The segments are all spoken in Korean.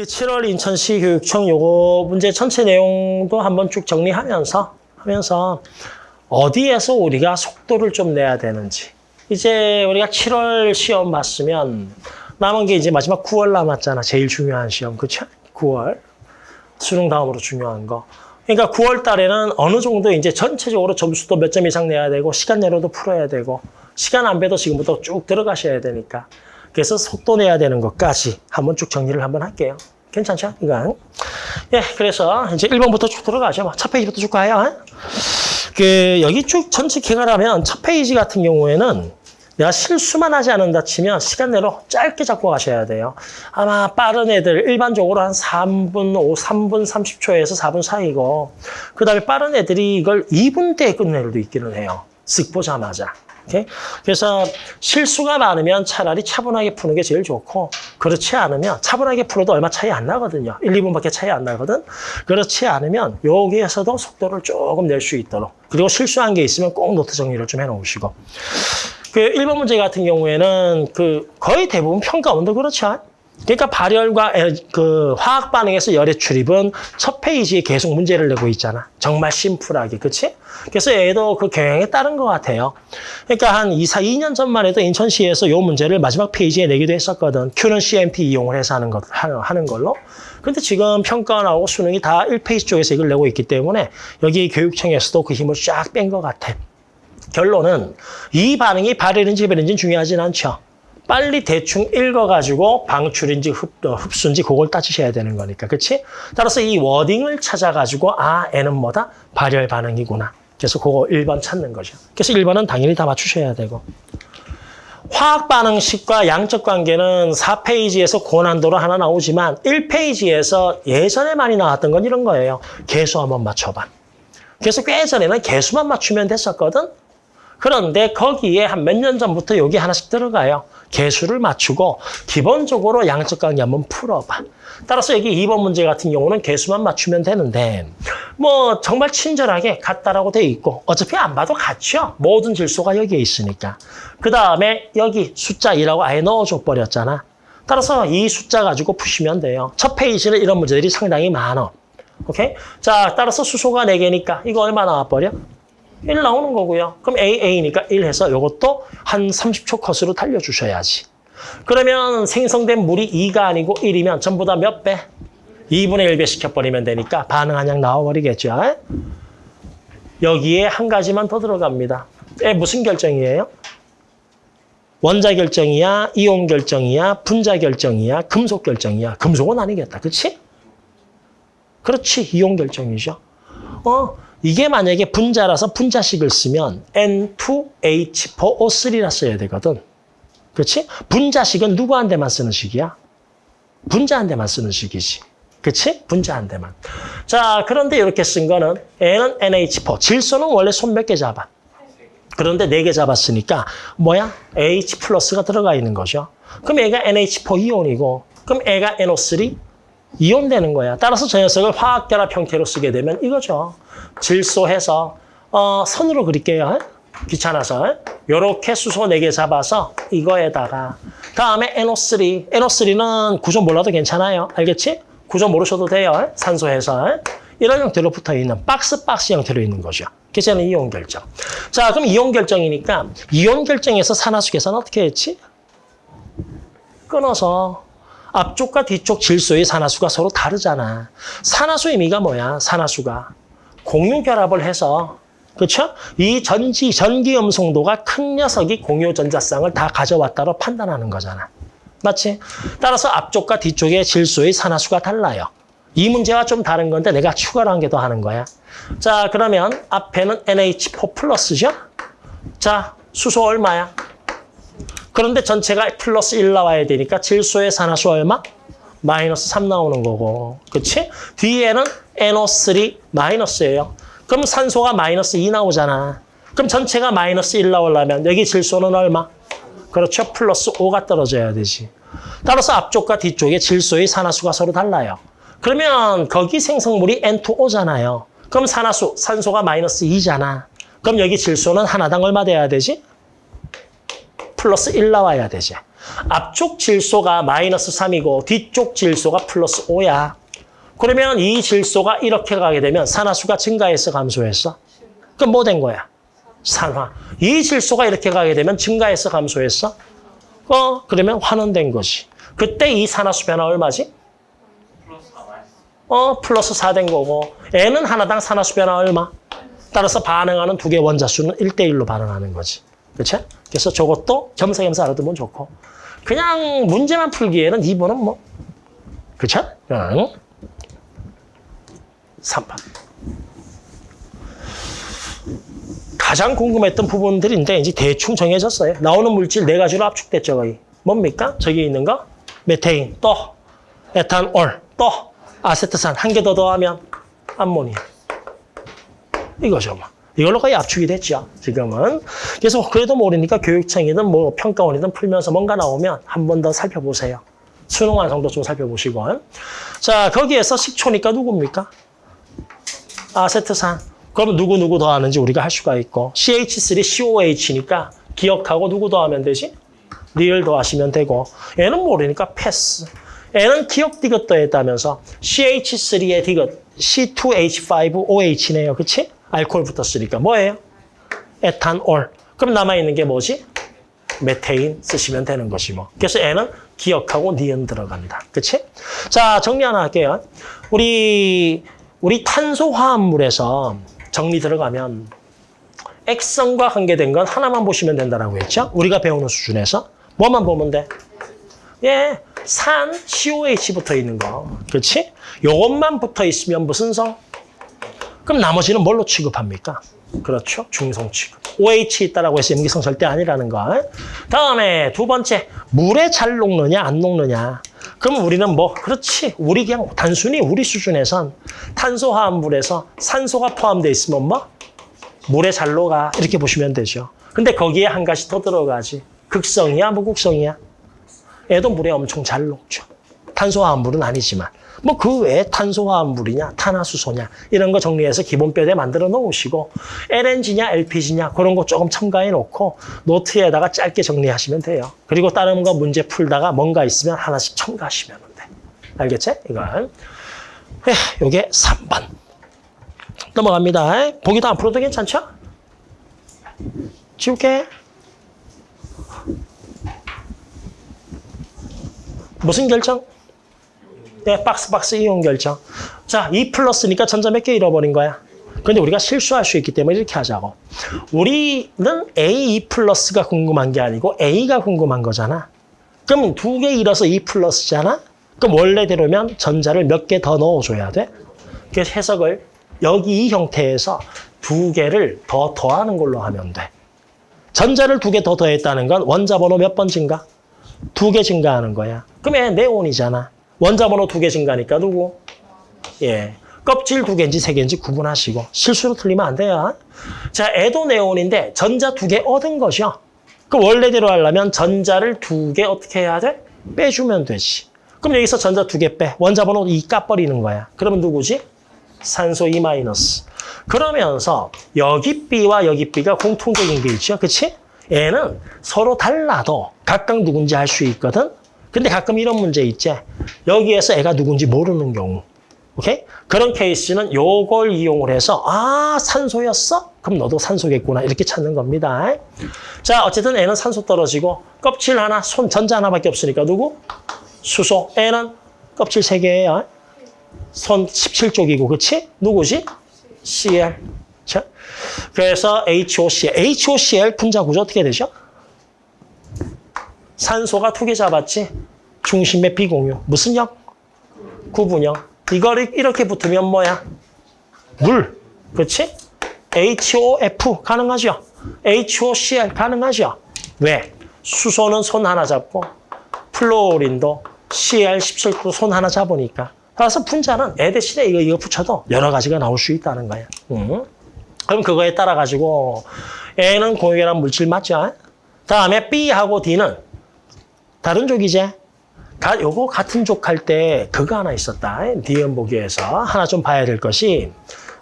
그 7월 인천시 교육청 요거 문제 전체 내용도 한번 쭉 정리하면서 하면서 어디에서 우리가 속도를 좀 내야 되는지 이제 우리가 7월 시험 봤으면 남은 게 이제 마지막 9월 남았잖아. 제일 중요한 시험. 그쵸? 9월. 수능 다음으로 중요한 거. 그러니까 9월 달에는 어느 정도 이제 전체적으로 점수도 몇 점 이상 내야 되고 시간 내로도 풀어야 되고 시간 안 배도 지금부터 쭉 들어가셔야 되니까 그래서 속도 내야 되는 것까지 한번 쭉 정리를 한번 할게요. 괜찮죠? 이건. 예, 그래서 이제 1번부터 쭉 들어가죠. 뭐 첫 페이지부터 쭉 가요. 그 여기 쭉 전체 개괄하면 첫 페이지 같은 경우에는 내가 실수만 하지 않는다 치면 시간 내로 짧게 잡고 가셔야 돼요. 아마 빠른 애들 일반적으로 한 3분, 5, 3분 30초에서 4분 사이고 그 다음에 빠른 애들이 이걸 2분대에 끝낼 수도 있기는 해요. 쓱 보자마자. 오케이? 그래서 실수가 많으면 차라리 차분하게 푸는 게 제일 좋고 그렇지 않으면 차분하게 풀어도 얼마 차이 안 나거든요. 1, 2분밖에 차이 안 나거든. 그렇지 않으면 여기에서도 속도를 조금 낼 수 있도록 그리고 실수한 게 있으면 꼭 노트 정리를 좀 해놓으시고 그 1번 문제 같은 경우에는 그 거의 대부분 평가원도 그렇죠. 그러니까 발열과 에- 그 화학 반응에서 열의 출입은 첫 페이지에 계속 문제를 내고 있잖아. 정말 심플하게, 그렇지? 그래서 얘도 그 경향에 따른 것 같아요. 그러니까 한 2, 4, 2년 전만 해도 인천시에서 이 문제를 마지막 페이지에 내기도 했었거든. Q는 CMP 이용을 해서 하는, 것, 하는 걸로. 근데 지금 평가 나오고 수능이 다 1페이지 쪽에서 이걸 내고 있기 때문에 여기 교육청에서도 그 힘을 쫙 뺀 것 같아. 결론은 이 반응이 발열인지 배열인지 중요하진 않죠. 빨리 대충 읽어가지고 방출인지 흡, 어, 흡수인지 그걸 따지셔야 되는 거니까. 그렇지? 따라서 이 워딩을 찾아가지고 아, N은 뭐다? 발열 반응이구나. 그래서 그거 1번 찾는 거죠. 그래서 1번은 당연히 다 맞추셔야 되고. 화학 반응식과 양적 관계는 4페이지에서 고난도로 하나 나오지만 1페이지에서 예전에 많이 나왔던 건 이런 거예요. 개수 한번 맞춰봐. 그래서 꽤 전에는 개수만 맞추면 됐었거든. 그런데 거기에 한 몇 년 전부터 여기 하나씩 들어가요. 개수를 맞추고 기본적으로 양적 관계 한번 풀어봐. 따라서 여기 2번 문제 같은 경우는 개수만 맞추면 되는데 뭐 정말 친절하게 같다라고 돼 있고 어차피 안 봐도 같죠. 모든 질소가 여기에 있으니까. 그 다음에 여기 숫자 2라고 아예 넣어줘 버렸잖아. 따라서 이 숫자 가지고 푸시면 돼요. 첫 페이지는 이런 문제들이 상당히 많아. 오케이? 자, 따라서 수소가 4개니까 이거 얼마 나와버려? 1 나오는 거고요. 그럼 AA니까 1 해서 이것도 한 30초 컷으로 달려주셔야지. 그러면 생성된 물이 2가 아니고 1이면 전부 다 몇 배? 2분의 1배 시켜버리면 되니까 반응 한양 나와버리겠죠. 여기에 한 가지만 더 들어갑니다. 에, 무슨 결정이에요? 원자 결정이야, 이온 결정이야, 분자 결정이야, 금속 결정이야. 금속은 아니겠다. 그렇지? 그렇지. 이온 결정이죠. 어, 이게 만약에 분자라서 분자식을 쓰면 N2H4O3라 써야 되거든. 그렇지? 분자식은 누구한테만 쓰는 식이야? 분자한테만 쓰는 식이지. 그렇지? 분자한테만. 자, 그런데 이렇게 쓴 거는 N은 NH4. 질소는 원래 손 몇 개 잡아? 그런데 네 개 잡았으니까 뭐야? H 플러스가 들어가 있는 거죠. 그럼 얘가 NH4 이온이고 그럼 얘가 NO3 이온 되는 거야. 따라서 저 녀석을 화학결합 형태로 쓰게 되면 이거죠. 질소해서 어, 선으로 그릴게요. 귀찮아서. 요렇게 수소 4개 잡아서 이거에다가 다음에 NO3. NO3는 구조 몰라도 괜찮아요. 알겠지? 구조 모르셔도 돼요. 산소해서. 이런 형태로 붙어 있는 박스 박스 형태로 있는 거죠. 그래서 는 이온 결정. 자, 그럼 이온 결정이니까 이온 결정에서 산화수 계산 어떻게 했지? 끊어서 앞쪽과 뒤쪽 질소의 산화수가 서로 다르잖아. 산화수 의 미가 뭐야? 산화수가 공유 결합을 해서 그렇죠? 이 전지 전기 음성도가 큰 녀석이 공유 전자쌍을 다 가져왔다로 판단하는 거잖아. 맞지? 따라서 앞쪽과 뒤쪽의 질소의 산화수가 달라요. 이 문제와 좀 다른 건데 내가 추가로 한개더 하는 거야. 자, 그러면 앞에는 NH4 플러스죠? 자, 수소 얼마야? 그런데 전체가 플러스 1 나와야 되니까 질소의 산화수 얼마? 마이너스 3 나오는 거고. 그치? 뒤에는 NO3 마이너스예요. 그럼 산소가 마이너스 2 나오잖아. 그럼 전체가 마이너스 1 나오려면 여기 질소는 얼마? 그렇죠. 플러스 5가 떨어져야 되지. 따라서 앞쪽과 뒤쪽에 질소의 산화수가 서로 달라요. 그러면 거기 생성물이 N2O잖아요. 그럼 산화수, 산소가 마이너스 2잖아. 그럼 여기 질소는 하나당 얼마 돼야 되지? 플러스 1 나와야 되지. 앞쪽 질소가 마이너스 3이고 뒤쪽 질소가 플러스 5야. 그러면 이 질소가 이렇게 가게 되면 산화수가 증가했어, 감소했어? 그럼 뭐 된 거야? 산화. 이 질소가 이렇게 가게 되면 증가했어, 감소했어? 어, 그러면 환원된 거지. 그때 이 산화수 변화 얼마지? 어, 플러스 4 된 거고. N은 하나당 산화수 변화 얼마? 따라서 반응하는 두 개 원자수는 1대1로 반응하는 거지. 그렇지? 그래서 저것도 겸사겸사 알아두면 좋고. 그냥 문제만 풀기에는 2번은 뭐. 그렇죠? 응. 3번. 가장 궁금했던 부분들인데 이제 대충 정해졌어요. 나오는 물질 네 가지로 압축됐죠, 거의. 뭡니까? 저기 있는 거? 메테인, 또 에탄올, 또 아세트산 한 개 더 더하면 암모니아. 이거죠, 뭐. 이걸로 거의 압축이 됐죠, 지금은. 그래서 그래도 모르니까 교육청이든 뭐 평가원이든 풀면서 뭔가 나오면 한 번 더 살펴보세요. 수능 완성도 좀 살펴보시고. 자, 거기에서 식초니까 누굽니까? 아세트산. 그럼 누구 누구 더하는지 우리가 할 수가 있고 CH3COH니까 기억하고 누구 더하면 되지? 리을 더하시면 되고 얘는 모르니까 패스. 얘는 기억 디귿 더했다면서 CH3의 디귿 C2H5OH네요. 그치? 알코올 붙었으니까 뭐예요? 에탄올. 그럼 남아있는 게 뭐지? 메테인 쓰시면 되는 것이 뭐. 그래서 얘는 기억하고 니은 들어간다. 그치? 자, 정리 하나 할게요. 우리, 우리 탄소화합물에서 정리 들어가면 액성과 관계된 건 하나만 보시면 된다라고 했죠? 우리가 배우는 수준에서. 뭐만 보면 돼? 예, 산, COH 붙어 있는 거. 그렇지? 요것만 붙어 있으면 무슨 성? 그럼 나머지는 뭘로 취급합니까? 그렇죠. 중성 취급. OH 있다라고 해서 염기성 절대 아니라는 거. 다음에 두 번째, 물에 잘 녹느냐 안 녹느냐. 그럼 우리는 뭐 그렇지. 우리 그냥 단순히 우리 수준에선 탄소화합물에서 산소가 포함되어 있으면 뭐 물에 잘 녹아 이렇게 보시면 되죠. 근데 거기에 한 가지 더 들어가지. 극성이야 무극성이야? 얘도 물에 엄청 잘 녹죠. 탄소화합물은 아니지만. 뭐 그 외에 탄소화합물이냐, 탄화수소냐 이런 거 정리해서 기본뼈에 만들어 놓으시고 LNG냐, LPG냐 그런 거 조금 첨가해 놓고 노트에다가 짧게 정리하시면 돼요. 그리고 다른 거 문제 풀다가 뭔가 있으면 하나씩 첨가하시면 돼. 알겠지? 이건. 에, 요게 3번. 넘어갑니다. 보기도 안 풀어도 괜찮죠? 지울게. 무슨 결정? 네, 박스 박스 이용 결정. 자, 2 플러스니까 전자 몇 개 잃어버린 거야. 근데 우리가 실수할 수 있기 때문에 이렇게 하자고. 우리는 A 2 플러스가 궁금한 게 아니고 A가 궁금한 거잖아. 그럼 두개 잃어서 2 플러스잖아? 그럼 원래대로면 전자를 몇 개 더 넣어줘야 돼. 그래서 해석을 여기 이 형태에서 두 개를 더 더하는 걸로 하면 돼. 전자를 두 개 더 더했다는 건 원자 번호 몇 번 증가? 두 개 증가하는 거야. 그러면 네온이잖아. 원자 번호 두개 증가니까 누구? 예. 껍질 두 개인지 세 개인지 구분하시고 실수로 틀리면 안 돼요. 자, 에도 네온인데 전자 두 개 얻은 것이요. 그 원래대로 하려면 전자를 두 개 어떻게 해야 돼? 빼주면 되지. 그럼 여기서 전자 두 개 빼. 원자 번호 2 까버리는 거야. 그러면 누구지? 산소 2 마이너스. 그러면서 여기 B와 여기 B가 공통적인 게 있죠. 그치? 얘는 서로 달라도 각각 누군지 알 수 있거든. 근데 가끔 이런 문제 있지. 여기에서 애가 누군지 모르는 경우. 오케이? 그런 케이스는 요걸 이용을 해서 아 산소였어? 그럼 너도 산소겠구나 이렇게 찾는 겁니다. 자 어쨌든 애는 산소 떨어지고 껍질 하나, 손 전자 하나밖에 없으니까 누구? 수소. 애는 껍질 세 개예요. 손 17쪽이고 그치? 누구지? Cl. 자, 그래서 HOCl. HOCl 분자 구조 어떻게 되죠? 산소가 두 개 잡았지? 중심의 비공유. 무슨 형? 구분형. 이거를 이렇게 붙으면 뭐야? 물. 그렇지? HOF 가능하죠? HOCl 가능하죠? 왜? 수소는 손 하나 잡고 플로린도 CL17도 손 하나 잡으니까. 따라서 분자는 애 대신에 이거, 이거 붙여도 여러 가지가 나올 수 있다는 거야. 응? 그럼 그거에 따라 가지고 A는 공유결합 물질 맞죠? 다음에 B하고 D는 다른 족이지? 가, 요거 같은 족할 때 그거 하나 있었다. 디엠 보기에서 하나 좀 봐야 될 것이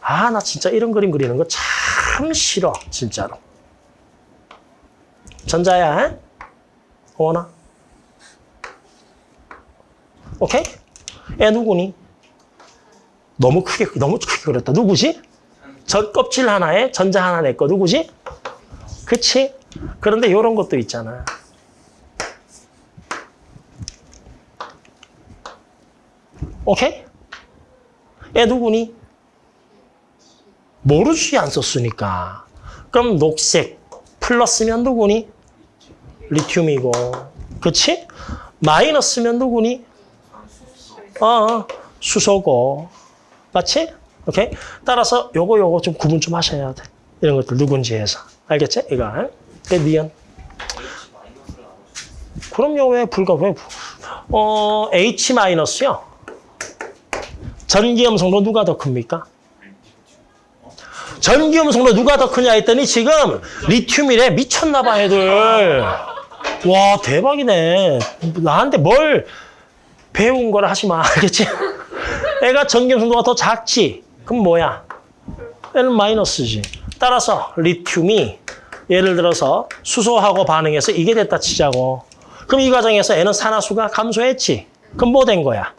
아, 나 진짜 이런 그림 그리는 거 참 싫어. 진짜로. 전자야. 오나? 오케이? 얘 누구니? 너무 크게, 너무 크게 그렸다. 누구지? 전 껍질 하나에 전자 하나 내 거 누구지? 그치? 그런데 이런 것도 있잖아. 오케이? 얘 누구니? 모르지 안 썼으니까. 그럼 녹색 플러스면 누구니? 리튬이고. 그치? 마이너스면 누구니? 어, 어, 수소고. 맞지? 오케이? 따라서 요거 요거 좀 구분 좀 하셔야 돼. 이런 것들 누군지 해서. 알겠지? 이거. 그 니은. 그럼요. 왜 불가 왜 불- 어, H 마이너스요. 전기음 성도 누가 더 큽니까? 전기음 성도 누가 더 크냐 했더니 지금 리튬이래 미쳤나 봐 애들. 와 대박이네. 나한테 뭘 배운 거라 하지 마. 알겠지? 애가 전기음 성도가 더 작지. 그럼 뭐야? 얘는 마이너스지. 따라서 리튬이 예를 들어서 수소하고 반응해서 이게 됐다 치자고. 그럼 이 과정에서 애는 산화수가 감소했지. 그럼 뭐 된 거야?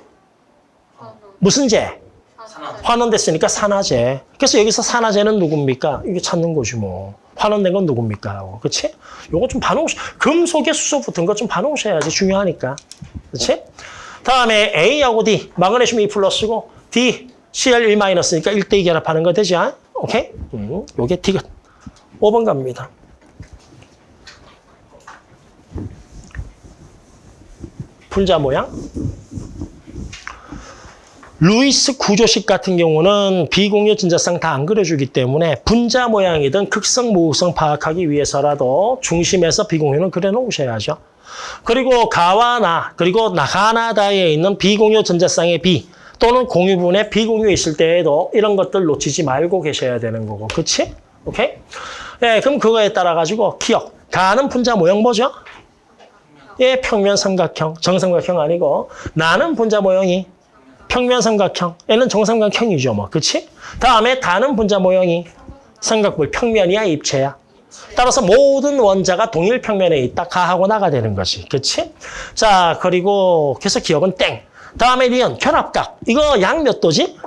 무슨 재? 환원됐으니까 산화제. 그래서 여기서 산화제는 누굽니까? 이게 찾는 거지 뭐. 환원된 건 누굽니까? 그치? 요거 좀 반응, 금속에 수소 붙은 거좀 반응하셔야지. 중요하니까. 그치? 다음에 A하고 D, 마그네슘 2 플러스고 D, Cl 1 마이너스니까 1대 2 결합하는 거 되죠? 오케이? 음, 요게 D가 5번 갑니다. 분자 모양. 루이스 구조식 같은 경우는 비공유 진자상 다안 그려주기 때문에 분자 모양이든 극성 모극성 파악하기 위해서라도 중심에서 비공유는 그려놓으셔야죠. 그리고 가와 나 그리고 나가나다에 있는 비공유 전자쌍의 비 또는 공유분의 비공유 있을 때에도 이런 것들 놓치지 말고 계셔야 되는 거고 그치? 오케이? 예, 그럼 그거에 따라 가지고 기억 가는 분자 모양 뭐죠? 예, 평면 삼각형 정삼각형 아니고 나는 분자 모형이 평면 삼각형. 얘는 정삼각형이죠, 뭐. 그치? 다음에 다는 분자 모형이 삼각뿔 평면이야, 입체야. 따라서 모든 원자가 동일 평면에 있다. 가하고 나가 되는 거지. 그치? 자, 그리고 그래서 기억은 땡. 다음에 리언, 결합각. 이거 약몇 도지?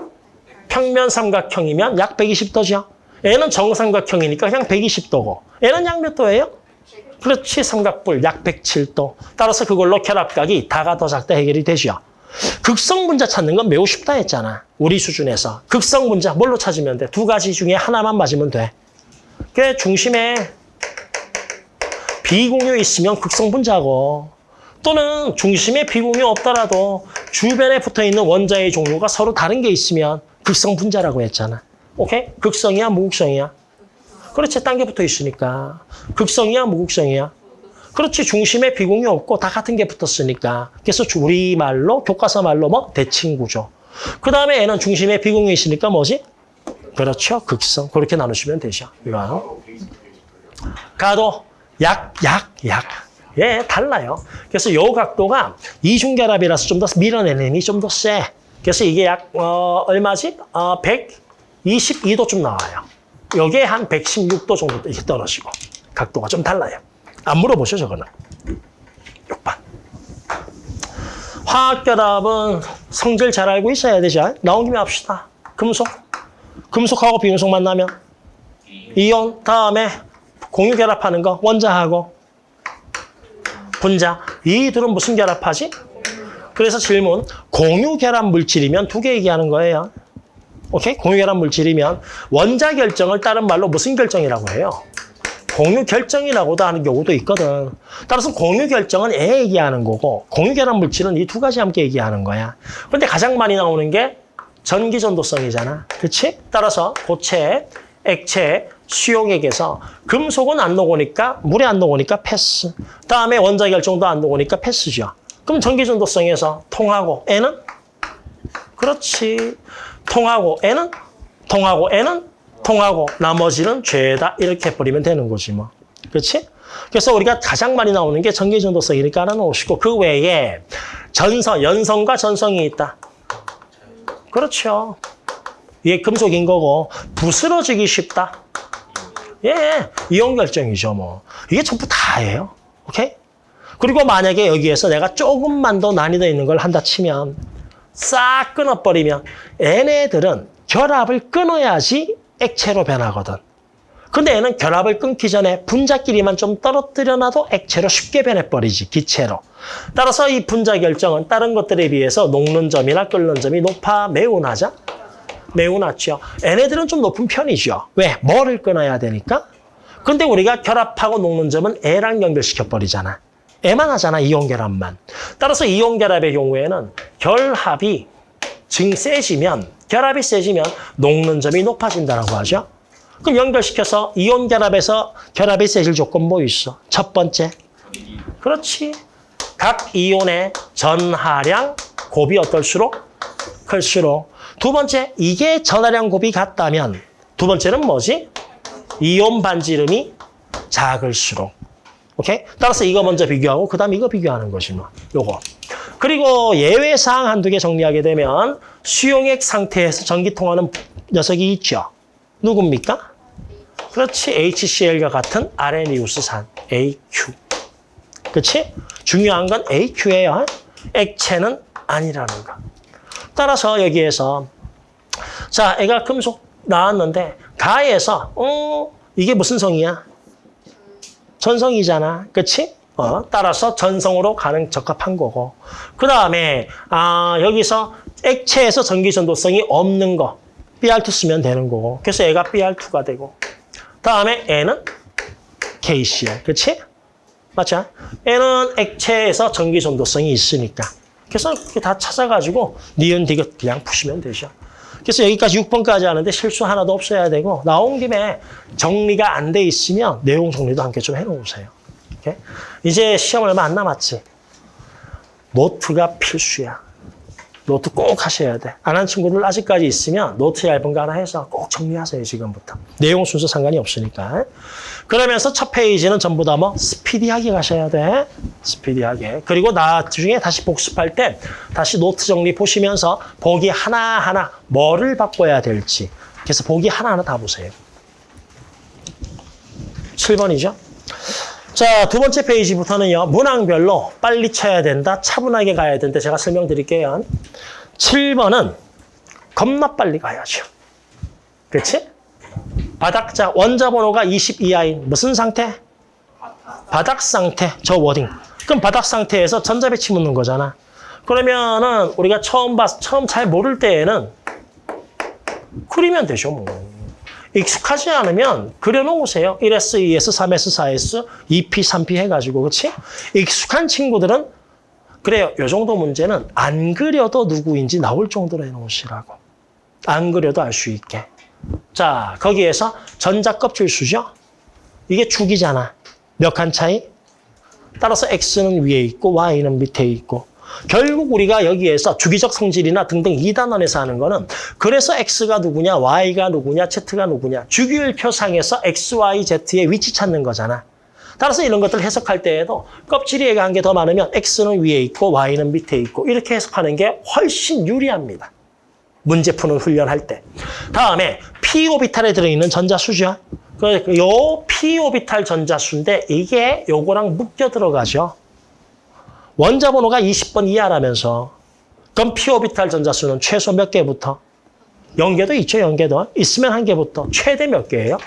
평면 삼각형이면 약 120도죠. 얘는 정삼각형이니까 그냥 120도고. 얘는 약몇 도예요? 그렇지, 삼각뿔 약 107도. 따라서 그걸로 결합각이 다가 더 작다 해결이 되죠. 극성 분자 찾는 건 매우 쉽다 했잖아. 우리 수준에서. 극성 분자 뭘로 찾으면 돼? 두 가지 중에 하나만 맞으면 돼. 그 중심에 비공유 있으면 극성 분자고 또는 중심에 비공유 없더라도 주변에 붙어 있는 원자의 종류가 서로 다른 게 있으면 극성 분자라고 했잖아. 오케이? 극성이야, 무극성이야? 그렇지, 딴 게 붙어 있으니까. 극성이야, 무극성이야? 그렇지 중심에 비공유 없고 다 같은 게 붙었으니까 그래서 우리말로 교과서 말로 뭐 대칭구조 그 다음에 얘는 중심에 비공유 있으니까 뭐지? 그렇죠 극성 그렇게 나누시면 되죠 이거 가도 약 약 약 예, 달라요. 그래서 요 각도가 이중결합이라서 좀 더 밀어내는 힘이 좀 더 세. 그래서 이게 약, 어, 얼마지? 어, 122도 좀 나와요. 요게 한 116도 정도 이렇게 떨어지고. 각도가 좀 달라요. 안 물어보셔, 저거는. 6번. 화학결합은 성질 잘 알고 있어야 되죠. 나온 김에 합시다. 금속. 금속하고 비금속 만나면 이온 다음에 공유 결합하는 거 원자하고 분자. 이 둘은 무슨 결합하지? 그래서 질문. 공유 결합 물질이면 두 개 얘기하는 거예요. 오케이? 공유 결합 물질이면 원자 결정을 다른 말로 무슨 결정이라고 해요? 공유 결정이라고도 하는 경우도 있거든. 따라서 공유 결정은 애 얘기하는 거고 공유 결합 물질은 이 두 가지 함께 얘기하는 거야. 근데 가장 많이 나오는 게 전기 전도성이잖아. 그렇지? 따라서 고체, 액체, 수용액에서 금속은 안 녹으니까 물에 안 녹으니까 패스. 다음에 원자 결정도 안 녹으니까 패스죠. 그럼 전기 전도성에서 통하고 N은 그렇지. 통하고 N은 통하고 N은 통하고 나머지는 죄다 이렇게 해버리면 되는 거지 뭐. 그렇지? 그래서 우리가 가장 많이 나오는 게 전기 전도성이니까 하나 놓으시고 그 외에 전성, 연성과 전성이 있다. 그렇죠. 이게 금속인 거고 부스러지기 쉽다. 예, 이온 결정이죠 뭐. 이게 전부 다예요. 오케이? 그리고 만약에 여기에서 내가 조금만 더 난이도 있는 걸 한다 치면 싹 끊어버리면 얘네들은 결합을 끊어야지 액체로 변하거든. 근데 얘는 결합을 끊기 전에 분자끼리만 좀 떨어뜨려 놔도 액체로 쉽게 변해버리지, 기체로. 따라서 이 분자 결정은 다른 것들에 비해서 녹는 점이나 끓는 점이 높아 매우 낮아? 매우 낮죠. 얘네들은 좀 높은 편이죠. 왜? 뭐를 끊어야 되니까? 근데 우리가 결합하고 녹는 점은 애랑 연결시켜버리잖아. 애만 하잖아, 이온 결합만. 따라서 이온 결합의 경우에는 결합이 증 세지면, 결합이 세지면 녹는 점이 높아진다고 하죠. 그럼 연결시켜서 이온 결합에서 결합이 세질 조건 뭐 있어? 첫 번째. 그렇지. 각 이온의 전하량 곱이 어떨수록? 클수록. 두 번째, 이게 전하량 곱이 같다면 두 번째는 뭐지? 이온 반지름이 작을수록. 오케이? 따라서 이거 먼저 비교하고 그다음 이거 비교하는 것이 뭐. 요거. 그리고 예외 사항 한두 개 정리하게 되면 수용액 상태에서 전기 통하는 녀석이 있죠. 누굽니까? 그렇지. HCl과 같은 아레니우스산 AQ. 그렇지? 중요한 건 AQ예요. 액체는 아니라는 거. 따라서 여기에서 자, 애가 금속 나왔는데 가에서 어, 이게 무슨 성이야? 전성이잖아. 그렇지? 어, 따라서 전성으로 가는 적합한 거고. 그 다음에 아, 여기서 액체에서 전기 전도성이 없는 거. BR2 쓰면 되는 거고. 그래서 얘가 BR2가 되고. 다음에 N은 KCl. 그렇지? 맞죠? N은 액체에서 전기 전도성이 있으니까. 그래서 이렇게 다 찾아가지고 니은 디귿 그냥 푸시면 되죠. 그래서 여기까지 6번까지 하는데 실수 하나도 없어야 되고 나온 김에 정리가 안 돼 있으면 내용 정리도 함께 좀 해놓으세요. 오케이? 이제 시험 얼마 안 남았지? 노트가 필수야. 노트 꼭 하셔야 돼. 안 한 친구들 아직까지 있으면 노트 얇은 거 하나 해서 꼭 정리하세요, 지금부터. 내용 순서 상관이 없으니까. 그러면서 첫 페이지는 전부 다 뭐 스피디하게 가셔야 돼. 스피디하게. 그리고 나중에 다시 복습할 때 다시 노트 정리 보시면서 보기 하나하나 뭐를 바꿔야 될지. 그래서 보기 하나하나 다 보세요. 7번이죠. 자, 두 번째 페이지부터는요. 문항별로 빨리 쳐야 된다, 차분하게 가야 된다. 제가 설명드릴게요. 7번은 겁나 빨리 가야죠. 그렇지? 바닥자 원자 번호가 22하인 무슨 상태? 바닥 상태. 저 워딩. 그럼 바닥 상태에서 전자 배치 묻는 거잖아. 그러면은 우리가 처음 봤 처음 잘 모를 때에는 그리면 되죠, 뭐. 익숙하지 않으면 그려놓으세요. 1S, 2S, 3S, 4S, 2P, 3P 해가지고, 그렇지? 익숙한 친구들은 그래요. 요 정도 문제는 안 그려도 누구인지 나올 정도로 해놓으시라고. 안 그려도 알 수 있게. 자, 거기에서 전자 껍질 수죠? 이게 축이잖아. 몇 칸 차이? 따라서 X는 위에 있고 Y는 밑에 있고. 결국 우리가 여기에서 주기적 성질이나 등등 2단원에서 하는 거는 그래서 X가 누구냐, Y가 누구냐, Z가 누구냐. 주기율표상에서 X, Y, Z의 위치 찾는 거잖아. 따라서 이런 것들 해석할 때에도 껍질이 얘가 한개더 많으면 X는 위에 있고 Y는 밑에 있고 이렇게 해석하는 게 훨씬 유리합니다. 문제 푸는 훈련할 때. 다음에 P 오비탈에 들어있는 전자수죠. 그, 요 P 오비탈 전자수인데 이게 요거랑 묶여 들어가죠. 원자 번호가 20번 이하라면서 그럼 P 오비탈 전자수는 최소 몇 개부터? 0개도 있죠, 0개도. 있으면 한 개부터. 최대 몇 개예요?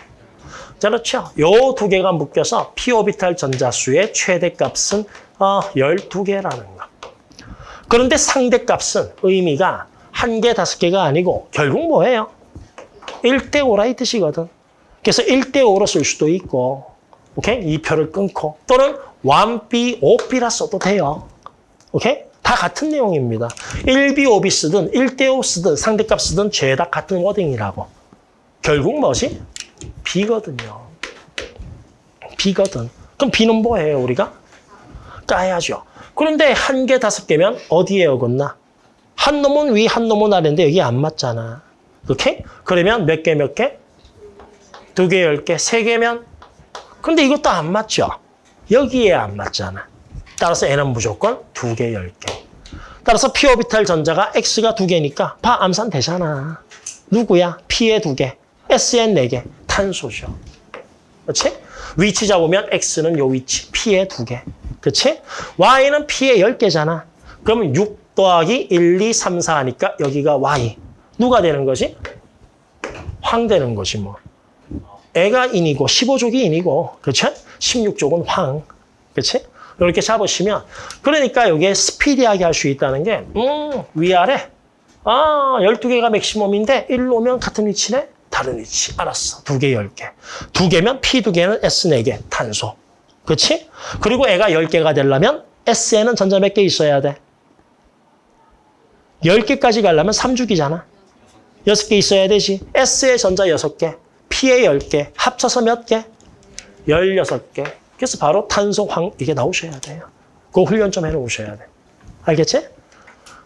자, 그렇죠. 요 두 개가 묶여서 P 오비탈 전자수의 최대값은 어, 12개라는 거. 그런데 상대값은 의미가 한 개, 다섯 개가 아니고 결국 뭐예요? 1대 5라 이 뜻이거든. 그래서 1대 5로 쓸 수도 있고 오케이? 이 표를 끊고 또는 1B, 5B라 써도 돼요. 오케이? 다 같은 내용입니다. 1B, 5B 쓰든 1대 5 쓰든 상대값 쓰든 죄다 같은 워딩이라고. 결국 뭐지? B거든요. B거든. 그럼 B는 뭐예요, 우리가? 까야죠. 그런데 한 개, 다섯 개면 어디에 어긋나? 한 놈은 위, 한 놈은 아래인데 여기 안 맞잖아. 오케이? 그러면 몇 개, 몇 개? 두 개, 열 개, 세 개면? 근데 이것도 안 맞죠? 여기에 안 맞잖아. 따라서 N은 무조건 두 개, 열 개. 따라서 P 오비탈 전자가 X가 두 개니까 바 암산 되잖아. 누구야? P에 두 개, S에 네 개. 탄소죠. 그렇지? 위치 잡으면 X는 요 위치, P에 두 개. 그치? y는 p의 10개잖아. 그러면 6 더하기 1, 2, 3, 4 하니까 여기가 y. 누가 되는 거지? 황 되는 거지 뭐. 애가 인이고 15족이 인이고 그렇죠? 16족은 황. 그렇지? 이렇게 잡으시면 그러니까 여기에 스피디하게 할 수 있다는 게 음, 위아래 아, 12개가 맥시멈인데 1로 오면 같은 위치네? 다른 위치. 알았어. 두 개, 10개. 두 개면 P 두 개는 S 네 개. 탄소. 그렇지? 그리고 애가 10개가 되려면 S에는 전자 몇 개 있어야 돼? 10개까지 가려면 3주기잖아. 6개 있어야 되지. S의 전자 6개, P의 10개, 합쳐서 몇 개? 16개. 그래서 바로 탄소, 황 이게 나오셔야 돼요. 그 훈련 좀 해놓으셔야 돼. 알겠지?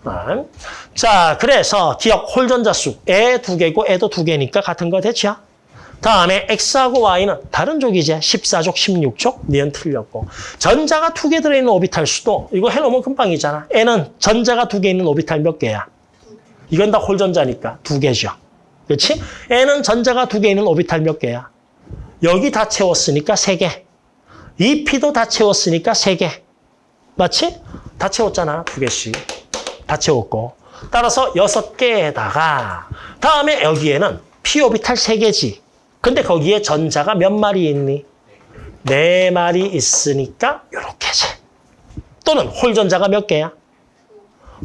아. 자, 그래서 기억 홀전자 수. 애 두 개고 애도 두 개니까 같은 거 됐죠? 다음에 X하고 Y는 다른 족이지. 14족, 16족. 니은 틀렸고. 전자가 두 개 들어있는 오비탈 수도 이거 해놓으면 금방이잖아. N은 전자가 두 개 있는 오비탈 몇 개야? 이건 다 홀전자니까 두 개죠. 그렇지? N은 전자가 두 개 있는 오비탈 몇 개야? 여기 다 채웠으니까 세 개. 이 P도 다 채웠으니까 세 개. 맞지? 다 채웠잖아. 두 개씩. 다 채웠고. 따라서 여섯 개에다가 다음에 여기에는 P 오비탈 세 개지. 근데 거기에 전자가 몇 마리 있니? 네 마리 있으니까 이렇게지. 또는 홀 전자가 몇 개야?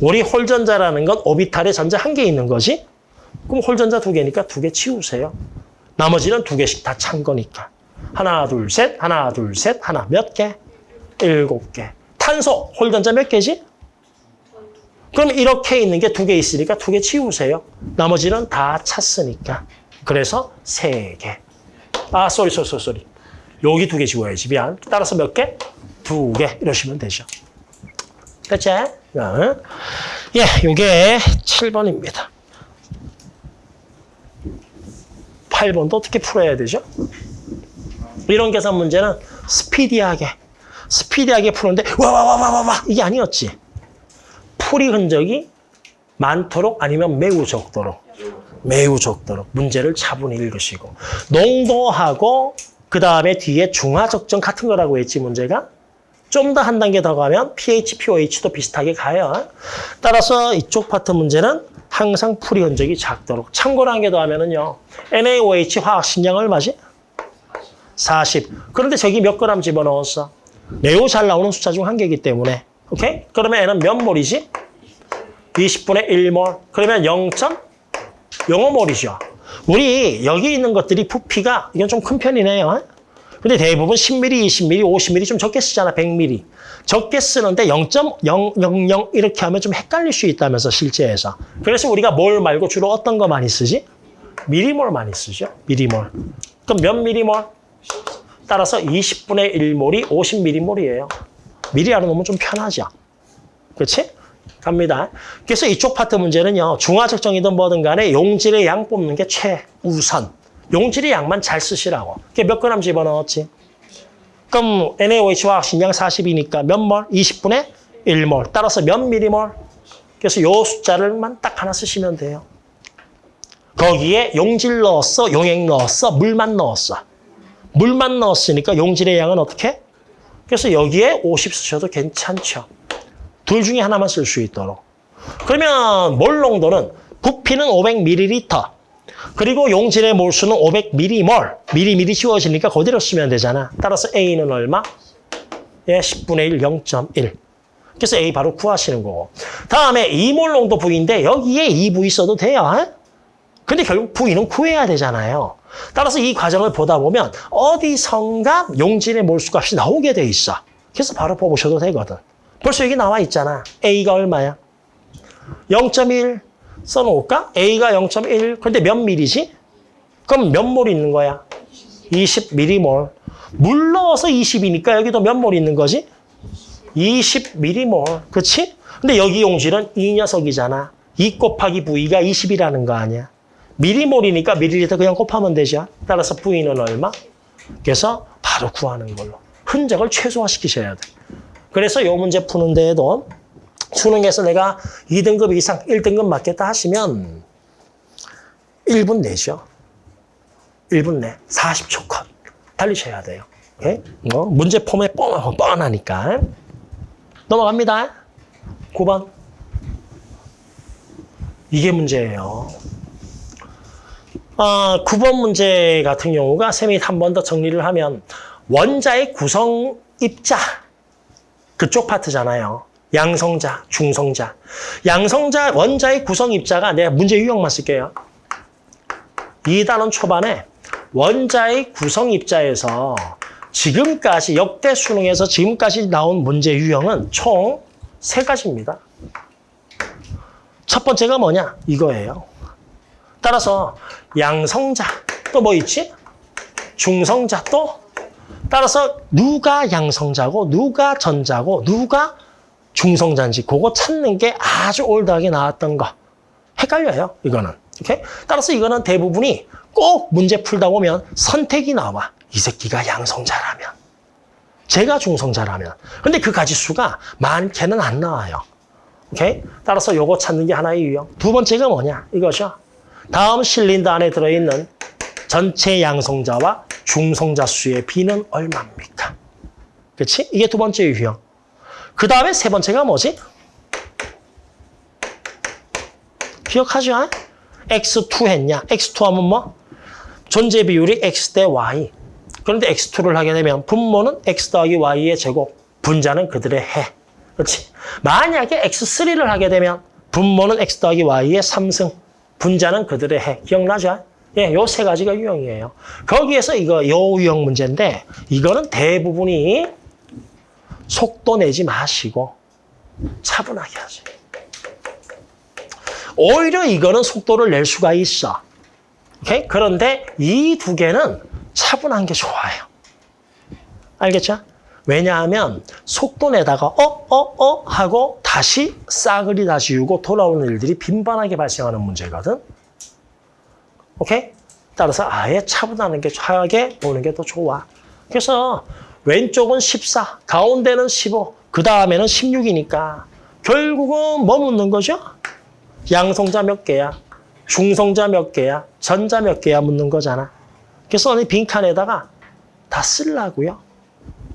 우리 홀 전자라는 건 오비탈에 전자 한 개 있는 거지? 그럼 홀 전자 두 개니까 두 개 치우세요. 나머지는 두 개씩 다 찬 거니까. 하나, 둘, 셋, 하나, 둘, 셋, 하나, 몇 개? 일곱 개. 탄소, 홀전자 몇 개지? 그럼 이렇게 있는 게 두 개 있으니까 두 개 치우세요. 나머지는 다 찼으니까. 그래서 세 개. 아, sorry, sorry, sorry, sorry. 여기 두 개 지워야지. 미안. 따라서 몇 개? 두 개. 이러시면 되죠. 어. 예, 요게 7번입니다. 8번도 어떻게 풀어야 되죠? 이런 계산 문제는 스피디하게, 스피디하게 푸는데 와, 와, 와, 와, 와, 와. 이게 아니었지. 풀이 흔적이 많도록 아니면 매우 적도록, 매우 적도록 문제를 차분히 읽으시고 농도하고 그 다음에 뒤에 중화적정 같은 거라고 했지 문제가 좀 더 한 단계 더 가면 pH, pOH도 비슷하게 가요. 따라서 이쪽 파트 문제는 항상 풀이 흔적이 작도록. 참고로 한 개 더 하면은요. NaOH 화학 신량 얼마지? 40. 그런데 저기 몇 그램 집어넣었어? 매우 잘 나오는 숫자 중 한 개이기 때문에. 오케이? 그러면 N은 몇 몰이지? 20분의 1몰. 그러면 0.05몰이죠. 우리 여기 있는 것들이 부피가 이건 좀 큰 편이네요. 근데 대부분 10mm, 20mm, 50mm 좀 적게 쓰잖아, 100mm. 적게 쓰는데 0.000 이렇게 하면 좀 헷갈릴 수 있다면서, 실제에서. 그래서 우리가 몰 말고 주로 어떤 거 많이 쓰지? 미리몰 많이 쓰죠, 미리몰. 그럼 몇 미리몰? 따라서 20분의 1몰이 50미리몰이에요. 미리하러 놓으면 좀 편하죠. 그렇지? 갑니다. 그래서 이쪽 파트 문제는요. 중화적 정이든 뭐든 간에 용질의 양 뽑는 게 최우선. 용질의 양만 잘 쓰시라고. 그게 몇 그램 집어넣었지? 그럼 NaOH 화학 신량 40이니까 몇 몰? 20분의 1몰. 따라서 몇 미리몰? 그래서 요 숫자를만 딱 하나 쓰시면 돼요. 거기에 용질 넣었어, 용액 넣었어, 물만 넣었어. 물만 넣었으니까 용질의 양은 어떻게? 그래서 여기에 50 쓰셔도 괜찮죠. 둘 중에 하나만 쓸 수 있도록. 그러면 몰 농도는 부피는 500ml. 그리고 용질의 몰수는 500m몰. 미리미리 지워지니까 그대로 쓰면 되잖아. 따라서 A는 얼마? 예, 10분의 1, 0.1. 그래서 A 바로 구하시는 거고. 다음에 2몰 농도 V인데 여기에 2V 써도 돼요. 근데 결국 V는 구해야 되잖아요. 따라서 이 과정을 보다 보면 어디선가 용질의 몰수값이 나오게 돼 있어. 그래서 바로 뽑으셔도 되거든. 벌써 여기 나와 있잖아. A가 얼마야? 0.1 써놓을까? A가 0.1. 근데 몇 밀이지? 그럼 몇몰 있는 거야? 20m몰. 물 넣어서 20이니까 여기도 몇 몰 있는 거지? 20m몰. 그렇지? 근데 여기 용질은 이 녀석이잖아. 2 곱하기 V가 20이라는 거 아니야. 미리몰이니까 미리리터 그냥 곱하면 되죠. 따라서 V는 얼마? 그래서 바로 구하는 걸로. 흔적을 최소화시키셔야 돼. 그래서 이 문제 푸는 데에도 수능에서 내가 2등급 이상 1등급 맞겠다 하시면 1분 내죠. 1분 내. 40초 컷. 달리셔야 돼요. 오케이? 어, 문제 폼에 뻔, 뻔하니까. 넘어갑니다. 9번. 이게 문제예요. 아, 9번 문제 같은 경우가 쌤이 한 번 더 정리를 하면 원자의 구성 입자 그쪽 파트잖아요. 양성자, 중성자. 양성자 원자의 구성 입자가 내가 문제 유형만 쓸게요. 2단원 초반에 원자의 구성 입자에서 지금까지 역대 수능에서 지금까지 나온 문제 유형은 총 세 가지입니다. 첫 번째가 뭐냐? 이거예요. 따라서 양성자 또 뭐 있지? 중성자 또 따라서 누가 양성자고 누가 전자고 누가 중성자인지 그거 찾는 게 아주 올드하게 나왔던 거. 헷갈려요, 이거는. 오케이? 따라서 이거는 대부분이 꼭 문제 풀다 보면 선택이 나와. 이 새끼가 양성자라면. 제가 중성자라면. 근데 그 가지수가 많게는 안 나와요. 오케이? 따라서 요거 찾는 게 하나의 유형. 두 번째가 뭐냐? 이거죠. 다음 실린더 안에 들어있는 전체 양성자와 중성자 수의 비는 얼마입니까? 그렇지? 이게 두 번째 유형. 그 다음에 세 번째가 뭐지? 기억하죠? x2 했냐? x2 하면 뭐? 존재 비율이 x 대 y. 그런데 x2를 하게 되면 분모는 x 더하기 y의 제곱, 분자는 그들의 해. 그렇지? 만약에 x3를 하게 되면 분모는 x 더하기 y의 3승, 분자는 그들의 해. 기억나죠? 예, 요 세 가지가 유형이에요. 거기에서 이거 요 유형 문제인데 이거는 대부분이 속도 내지 마시고 차분하게 하세요. 오히려 이거는 속도를 낼 수가 있어. 오케이? 그런데 이 두 개는 차분한 게 좋아요. 알겠죠? 왜냐하면 속도 내다가 어, 어, 어 하고 다시 싸그리 다시 유고 돌아오는 일들이 빈번하게 발생하는 문제거든. 오케이? 따라서 아예 차분하는 게 하게 보는 게 더 좋아. 그래서 왼쪽은 14, 가운데는 15, 그 다음에는 16이니까 결국은 뭐 묻는 거죠? 양성자 몇 개야? 중성자 몇 개야? 전자 몇 개야? 묻는 거잖아. 그래서 언니 빈칸에다가 다 쓰려고요.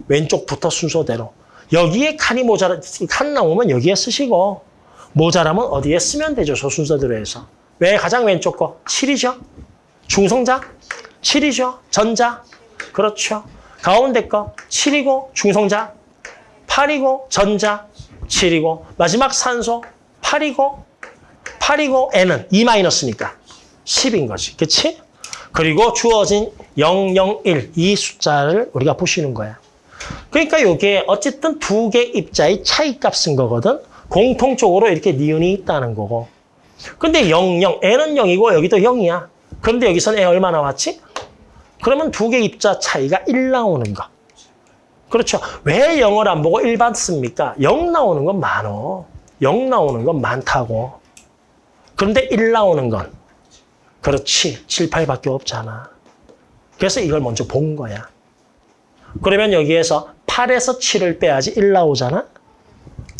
왼쪽부터 순서대로. 여기에 칸이 모자라, 칸 나오면 여기에 쓰시고 모자라면 어디에 쓰면 되죠. 저 순서대로 해서. 왜 가장 왼쪽 거? 7이죠? 중성자? 7이죠? 전자? 그렇죠. 가운데 거 7이고 중성자 8이고 전자 7이고 마지막 산소 8이고 8이고 N은 2 마이너스니까 10인 거지. 그치? 그리고 주어진 001, 이 숫자를 우리가 보시는 거야. 그러니까 이게 어쨌든 두 개 입자의 차이값 쓴 거거든. 공통적으로 이렇게 니은이 있다는 거고. 근데 00, N은 0이고 여기도 0이야. 그런데 여기서는 N 얼마 나왔지? 그러면 두 개 입자 차이가 1 나오는 거. 그렇죠. 왜 0을 안 보고 1 받습니까? 0 나오는 건 많어. 0 나오는 건 많다고. 그런데 1 나오는 건 그렇지. 7, 8밖에 없잖아. 그래서 이걸 먼저 본 거야. 그러면 여기에서 8에서 7을 빼야지 1 나오잖아.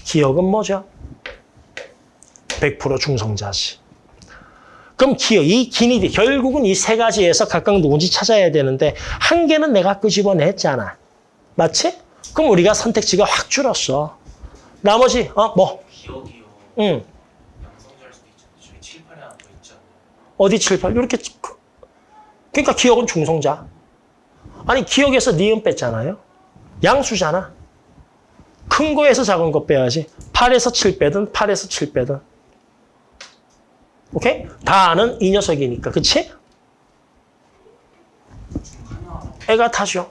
기억은 뭐죠? 100% 중성자지. 그럼 기억, 이 기니디, 결국은 이 세 가지에서 각각 누군지 찾아야 되는데 한 개는 내가 끄집어냈잖아. 맞지? 그럼 우리가 선택지가 확 줄었어. 나머지, 어, 뭐? 기억이요. 응. 양성자일 수도 있잖아요. 저기 7, 8에 하나 더 있잖아요. 어디 7, 8? 이렇게. 그러니까 기억은 중성자. 아니, 기억에서 니은 뺐잖아요. 양수잖아. 큰 거에서 작은 거 빼야지. 8에서 7 빼든 8에서 7 빼든. 오케이? 다 아는 이 녀석이니까. 그치? 애가 타죠.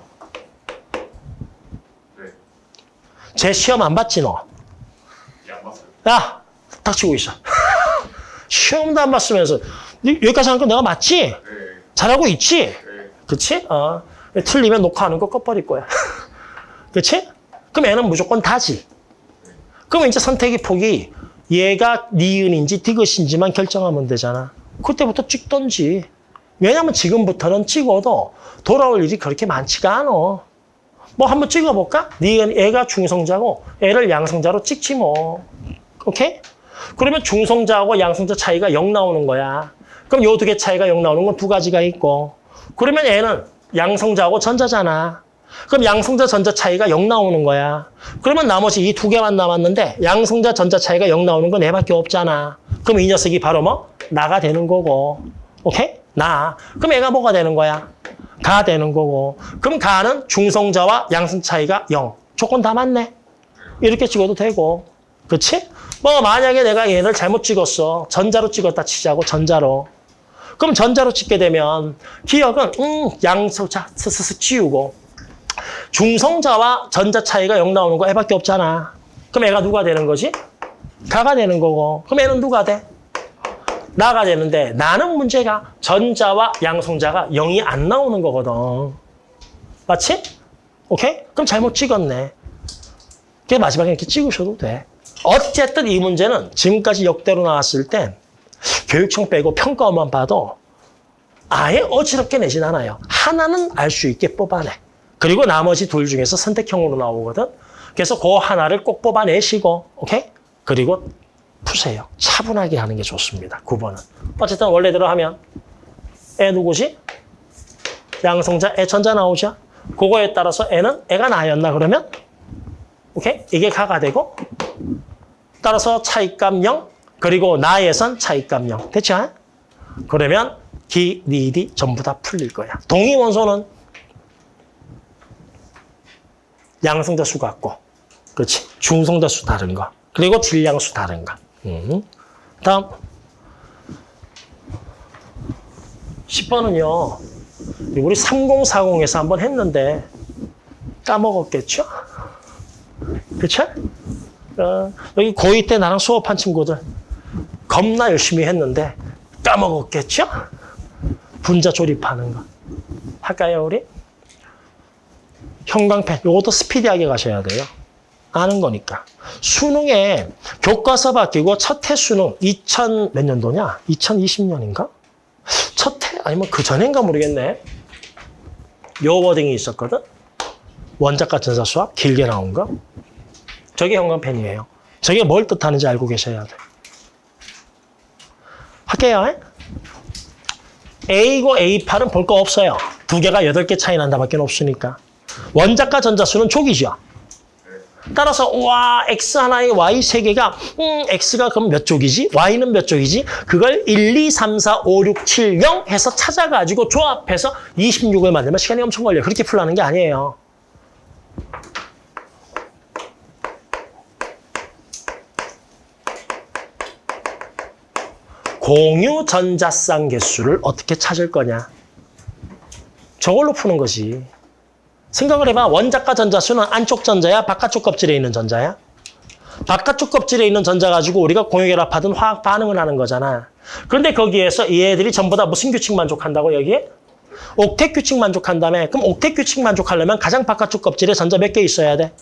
네. 제 시험 안 봤지, 너? 양 봤어요. 야, 닥치고 있어. 시험도 안 봤으면서. 여기까지 하는 거 내가 맞지? 네. 잘하고 있지? 네. 그치? 어. 틀리면 녹화하는 거 꺼버릴 거야. 그치? 그럼 애는 무조건 다지. 그러면 이제 선택의 폭이 얘가 니은인지 디귿인지만 결정하면 되잖아. 그때부터 찍던지. 왜냐면 지금부터는 찍어도 돌아올 일이 그렇게 많지가 않아. 뭐 한번 찍어볼까? 니은 애가 중성자고 애를 양성자로 찍지 뭐. 오케이? 그러면 중성자하고 양성자 차이가 0 나오는 거야. 그럼 요 두 개 차이가 0 나오는 건 두 가지가 있고. 그러면 애는 양성자하고 전자잖아. 그럼 양성자 전자 차이가 0 나오는 거야. 그러면 나머지 이 두 개만 남았는데 양성자 전자 차이가 0 나오는 건 얘밖에 없잖아. 그럼 이 녀석이 바로 뭐? 나가 되는 거고. 오케이? 나. 그럼 얘가 뭐가 되는 거야? 가 되는 거고. 그럼 가는 중성자와 양성 차이가 0. 조건 다 맞네. 이렇게 찍어도 되고. 그렇지? 뭐 만약에 내가 얘를 잘못 찍었어. 전자로 찍었다 치자고 전자로. 그럼 전자로 찍게 되면 기억은 음 양성자 스스스 치우고 중성자와 전자 차이가 0 나오는 거 애밖에 없잖아. 그럼 애가 누가 되는 거지? 가가 되는 거고. 그럼 애는 누가 돼? 나가 되는데 나는 문제가 전자와 양성자가 0이 안 나오는 거거든. 맞지? 오케이? 그럼 잘못 찍었네. 그게 마지막에 이렇게 찍으셔도 돼. 어쨌든 이 문제는 지금까지 역대로 나왔을 땐 교육청 빼고 평가만 봐도 아예 어지럽게 내진 않아요. 하나는 알 수 있게 뽑아내. 그리고 나머지 둘 중에서 선택형으로 나오거든. 그래서 그 하나를 꼭 뽑아내시고, 오케이? 그리고 푸세요. 차분하게 하는 게 좋습니다. 9번은. 어쨌든 원래대로 하면 애 누구지? 양성자, 애 전자 나오죠? 그거에 따라서 애는 애가 나였나 그러면? 오케이? 이게 가가 되고 따라서 차이값 0 그리고 나에선 차이값 0. 됐죠? 그러면 기, 니, 디 전부 다 풀릴 거야. 동의 원소는 양성자 수 같고 그렇지. 중성자 수 다른 거. 그리고 질량 수 다른 거. 음. 다음 10번은요. 우리 3040에서 한번 했는데 까먹었겠죠? 그렇죠? 어, 여기 고2 때 나랑 수업한 친구들 겁나 열심히 했는데 까먹었겠죠? 분자 조립하는 거. 할까요, 우리? 형광펜. 요것도 스피디하게 가셔야 돼요. 아는 거니까. 수능에 교과서 바뀌고 첫 해 수능 2000 몇 년도냐? 2020년인가? 첫 해? 아니면 그 전인가 모르겠네. 요 워딩이 있었거든? 원자과 전사 수학 길게 나온 거. 저게 형광펜이에요. 저게 뭘 뜻하는지 알고 계셔야 돼. 할게요. A고 A8은 볼 거 없어요. 두 개가 8개 차이 난다밖에 없으니까. 원자과 전자수는 족이죠. 따라서 와 X 하나에 Y 세 개가 음 X가 그럼 몇 쪽이지? Y는 몇 쪽이지? 그걸 1, 2, 3, 4, 5, 6, 7, 0 해서 찾아가지고 조합해서 26을 만들면 시간이 엄청 걸려요. 그렇게 풀라는 게 아니에요. 공유 전자쌍 개수를 어떻게 찾을 거냐? 저걸로 푸는 거지. 생각을 해봐. 원자과 전자수는 안쪽 전자야? 바깥쪽 껍질에 있는 전자야? 바깥쪽 껍질에 있는 전자 가지고 우리가 공유결합하든 화학 반응을 하는 거잖아. 그런데 거기에서 얘들이 전부 다 무슨 규칙 만족한다고 여기에? 옥텟 규칙 만족한다며. 그럼 옥텟 규칙 만족하려면 가장 바깥쪽 껍질에 전자 몇 개 있어야 돼?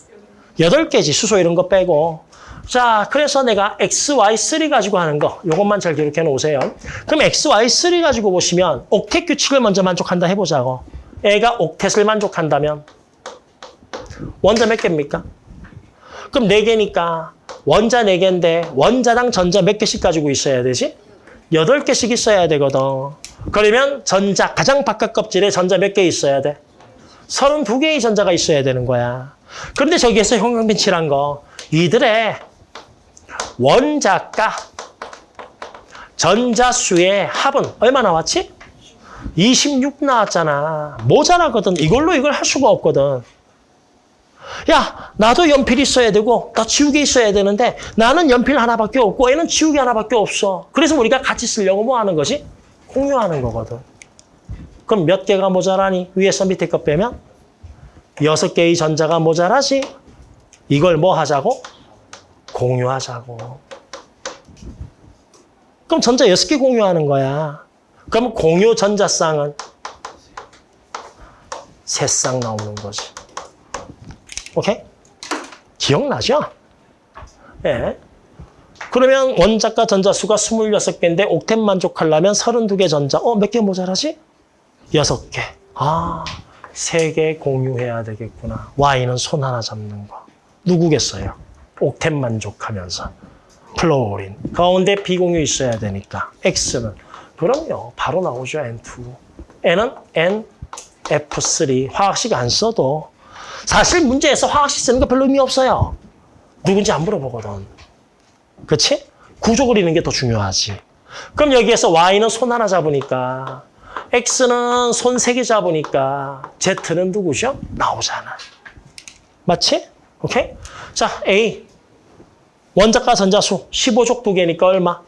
여덟 개지 수소 이런 거 빼고. 자, 그래서 내가 XY3 가지고 하는 거, 요것만 잘 기록해 놓으세요. 그럼 XY3 가지고 보시면 옥텟 규칙을 먼저 만족한다 해보자고. 애가 옥텟을 만족한다면 원자 몇 개입니까? 그럼 네개니까 원자 네개인데 원자당 전자 몇 개씩 가지고 있어야 되지? 여덟 개씩 있어야 되거든. 그러면 전자, 가장 바깥 껍질에 전자 몇 개 있어야 돼? 32개의 전자가 있어야 되는 거야. 그런데 저기에서 칠한 거 이들의 원자가 전자수의 합은 얼마 나왔지? 26 나왔잖아. 모자라거든. 이걸로 이걸 할 수가 없거든. 야, 나도 연필 있어야 되고, 나 지우개 있어야 되는데, 나는 연필 하나밖에 없고, 얘는 지우개 하나밖에 없어. 그래서 우리가 같이 쓰려고 뭐 하는 거지? 공유하는 거거든. 그럼 몇 개가 모자라니? 위에서 밑에 거 빼면? 여섯 개의 전자가 모자라지? 이걸 뭐 하자고? 공유하자고. 그럼 전자 여섯 개 공유하는 거야. 그럼 공유 전자쌍은 세 쌍 나오는 거지. 오케이? 기억나죠? 예. 그러면 원자과 전자수가 26개인데 옥텟 만족하려면 32개 전자. 어, 몇 개 모자라지? 6개. 아, 3개 공유해야 되겠구나. Y는 손 하나 잡는 거. 누구겠어요? 옥텟 만족하면서. 플로린. 가운데 비공유 있어야 되니까. X는. 그럼요. 바로 나오죠. N2. N은 N, F3. 화학식 안 써도 사실 문제에서 화학식 쓰는 거 별로 의미 없어요. 누군지 안 물어보거든. 그치? 구조 그리는 게 더 중요하지. 그럼 여기에서 Y는 손 하나 잡으니까 X는 손 세 개 잡으니까 Z는 누구죠? 나오잖아. 맞지? 오케이? 자, A. 원자과 전자수 15족 두 개니까 얼마?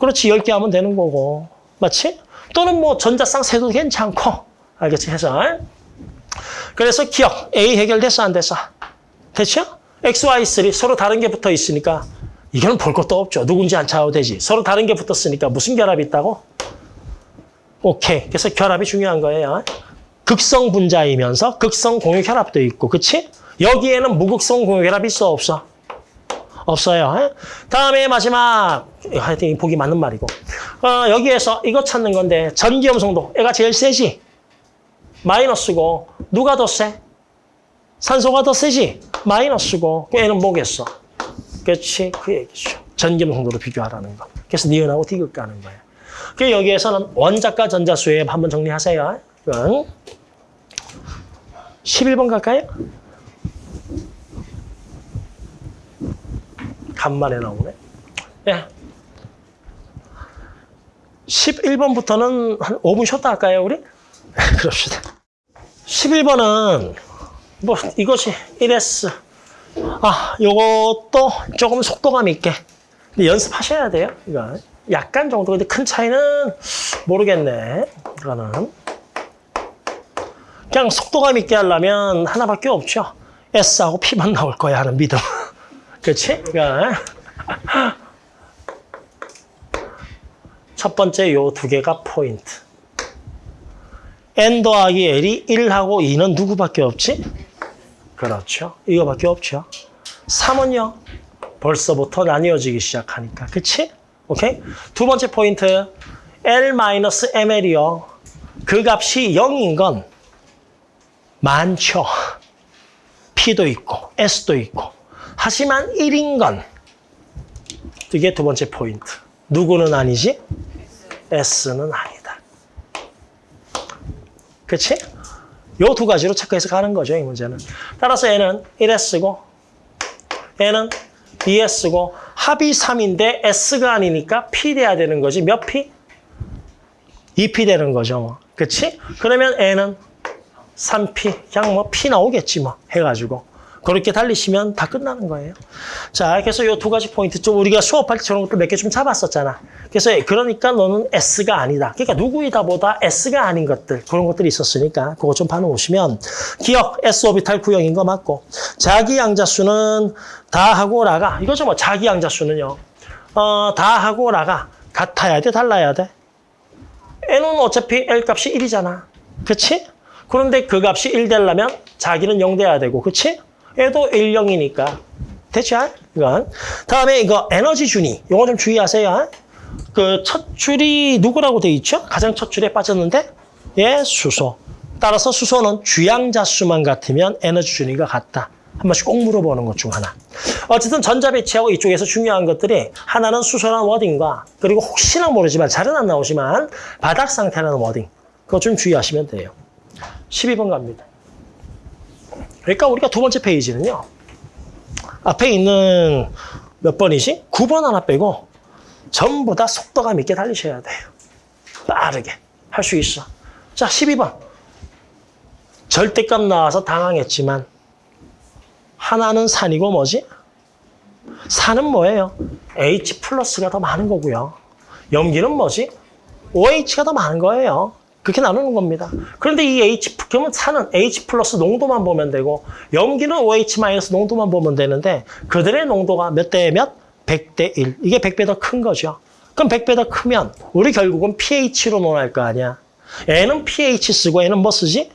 그렇지, 10개 하면 되는 거고. 맞지? 또는 뭐 전자쌍 세도 괜찮고. 알겠지? 해서. 그래서 기억. A 해결됐어, 안 됐어? 됐죠? X, Y, 3 서로 다른 게 붙어 있으니까 이거는 볼 것도 없죠. 누군지 안 찾아도 되지. 서로 다른 게 붙었으니까 무슨 결합이 있다고? 오케이. 그래서 결합이 중요한 거예요. 극성 분자이면서 극성 공유 결합도 있고, 그치? 여기에는 무극성 공유 결합이 있어, 없어? 없어요. 다음에 마지막, 하여튼 보기 맞는 말이고. 어, 여기에서 이거 찾는 건데, 전기염성도. 얘가 제일 세지? 마이너스고, 누가 더 세? 산소가 더 세지? 마이너스고, 그 얘는 뭐겠어? 그렇지? 그 얘기죠. 전기염성도로 비교하라는 거. 그래서 니은하고 디귿 가는 거예요. 그 여기에서는 원자과 전자수에 한번 정리하세요. 이건 11번 갈까요? 간만에 나오네. 예. 11번부터는 한 5분 쉬었다 할까요, 우리? 그럽시다. 11번은 뭐 이것이 1S. 아, 요것도 조금 속도감 있게. 연습하셔야 돼요, 이거. 약간 정도. 근데 큰 차이는 모르겠네. 이거는. 그냥 속도감 있게 하려면 하나밖에 없죠. S하고 P만 나올 거야 하는 믿음. 그렇지? 첫 번째 요 두 개가 포인트. N 더하기 L이 1하고 2는 누구밖에 없지? 그렇죠. 이거밖에 없죠. 3은요. 벌써부터 나뉘어지기 시작하니까. 그치? 오케이? 두 번째 포인트. L-ML이요. 그 값이 0인 건 많죠. P도 있고 S도 있고. 하지만 1인 건 이게 두 번째 포인트. 누구는 아니지? S는 아니다. 그치? 요 두 가지로 체크해서 가는 거죠, 이 문제는. 따라서 얘는 1S고, 얘는 2S고, 합이 3인데 S가 아니니까 P 돼야 되는 거지. 몇 P? 2P 되는 거죠. 그치? 그러면 N은 3P. 그냥 뭐 P 나오겠지 뭐 해가지고. 그렇게 달리시면 다 끝나는 거예요. 자, 그래서 이 두 가지 포인트 좀 우리가 수업할 때 저런 것들 몇개 좀 잡았었잖아. 그래서 그러니까 너는 S가 아니다. 그러니까 누구이다 보다 S가 아닌 것들 그런 것들이 있었으니까 그거 좀 봐놓으시면 기억 S 오비탈 구형인 거 맞고 자기 양자수는 다 하고 라가 이거죠 뭐 자기 양자수는요. 어, 다 하고 라가 같아야 돼 달라야 돼. N은 어차피 L 값이 1이잖아. 그치? 그런데 그 값이 1 되려면 자기는 0 돼야 되고 그치? 얘도 1, 0이니까. 됐죠? 이건. 다음에 이거 에너지 준위. 이거 좀 주의하세요. 그 첫 줄이 누구라고 돼 있죠? 가장 첫 줄에 빠졌는데? 예, 수소. 따라서 수소는 주양자 수만 같으면 에너지 준위가 같다. 한 번씩 꼭 물어보는 것 중 하나. 어쨌든 전자 배치하고 이쪽에서 중요한 것들이 하나는 수소라는 워딩과 그리고 혹시나 모르지만 잘은 안 나오지만 바닥 상태라는 워딩. 그거 좀 주의하시면 돼요. 12번 갑니다. 그러니까 우리가 두 번째 페이지는요. 앞에 있는 몇 번이지? 9번 하나 빼고 전부 다 속도감 있게 달리셔야 돼요. 빠르게. 할 수 있어. 자, 12번. 절대값 나와서 당황했지만 하나는 산이고 뭐지? 산은 뭐예요? H 플러스가 더 많은 거고요. 염기는 뭐지? OH가 더 많은 거예요. 그렇게 나누는 겁니다. 그런데 이 H, 그러면 산은 H 플러스 농도만 보면 되고 염기는 OH 마이너스 농도만 보면 되는데 그들의 농도가 몇 대 몇? 100대 1. 이게 100배 더 큰 거죠. 그럼 100배 더 크면 우리 결국은 pH로 논할 거 아니야. 얘는 pH 쓰고 얘는 뭐 쓰지?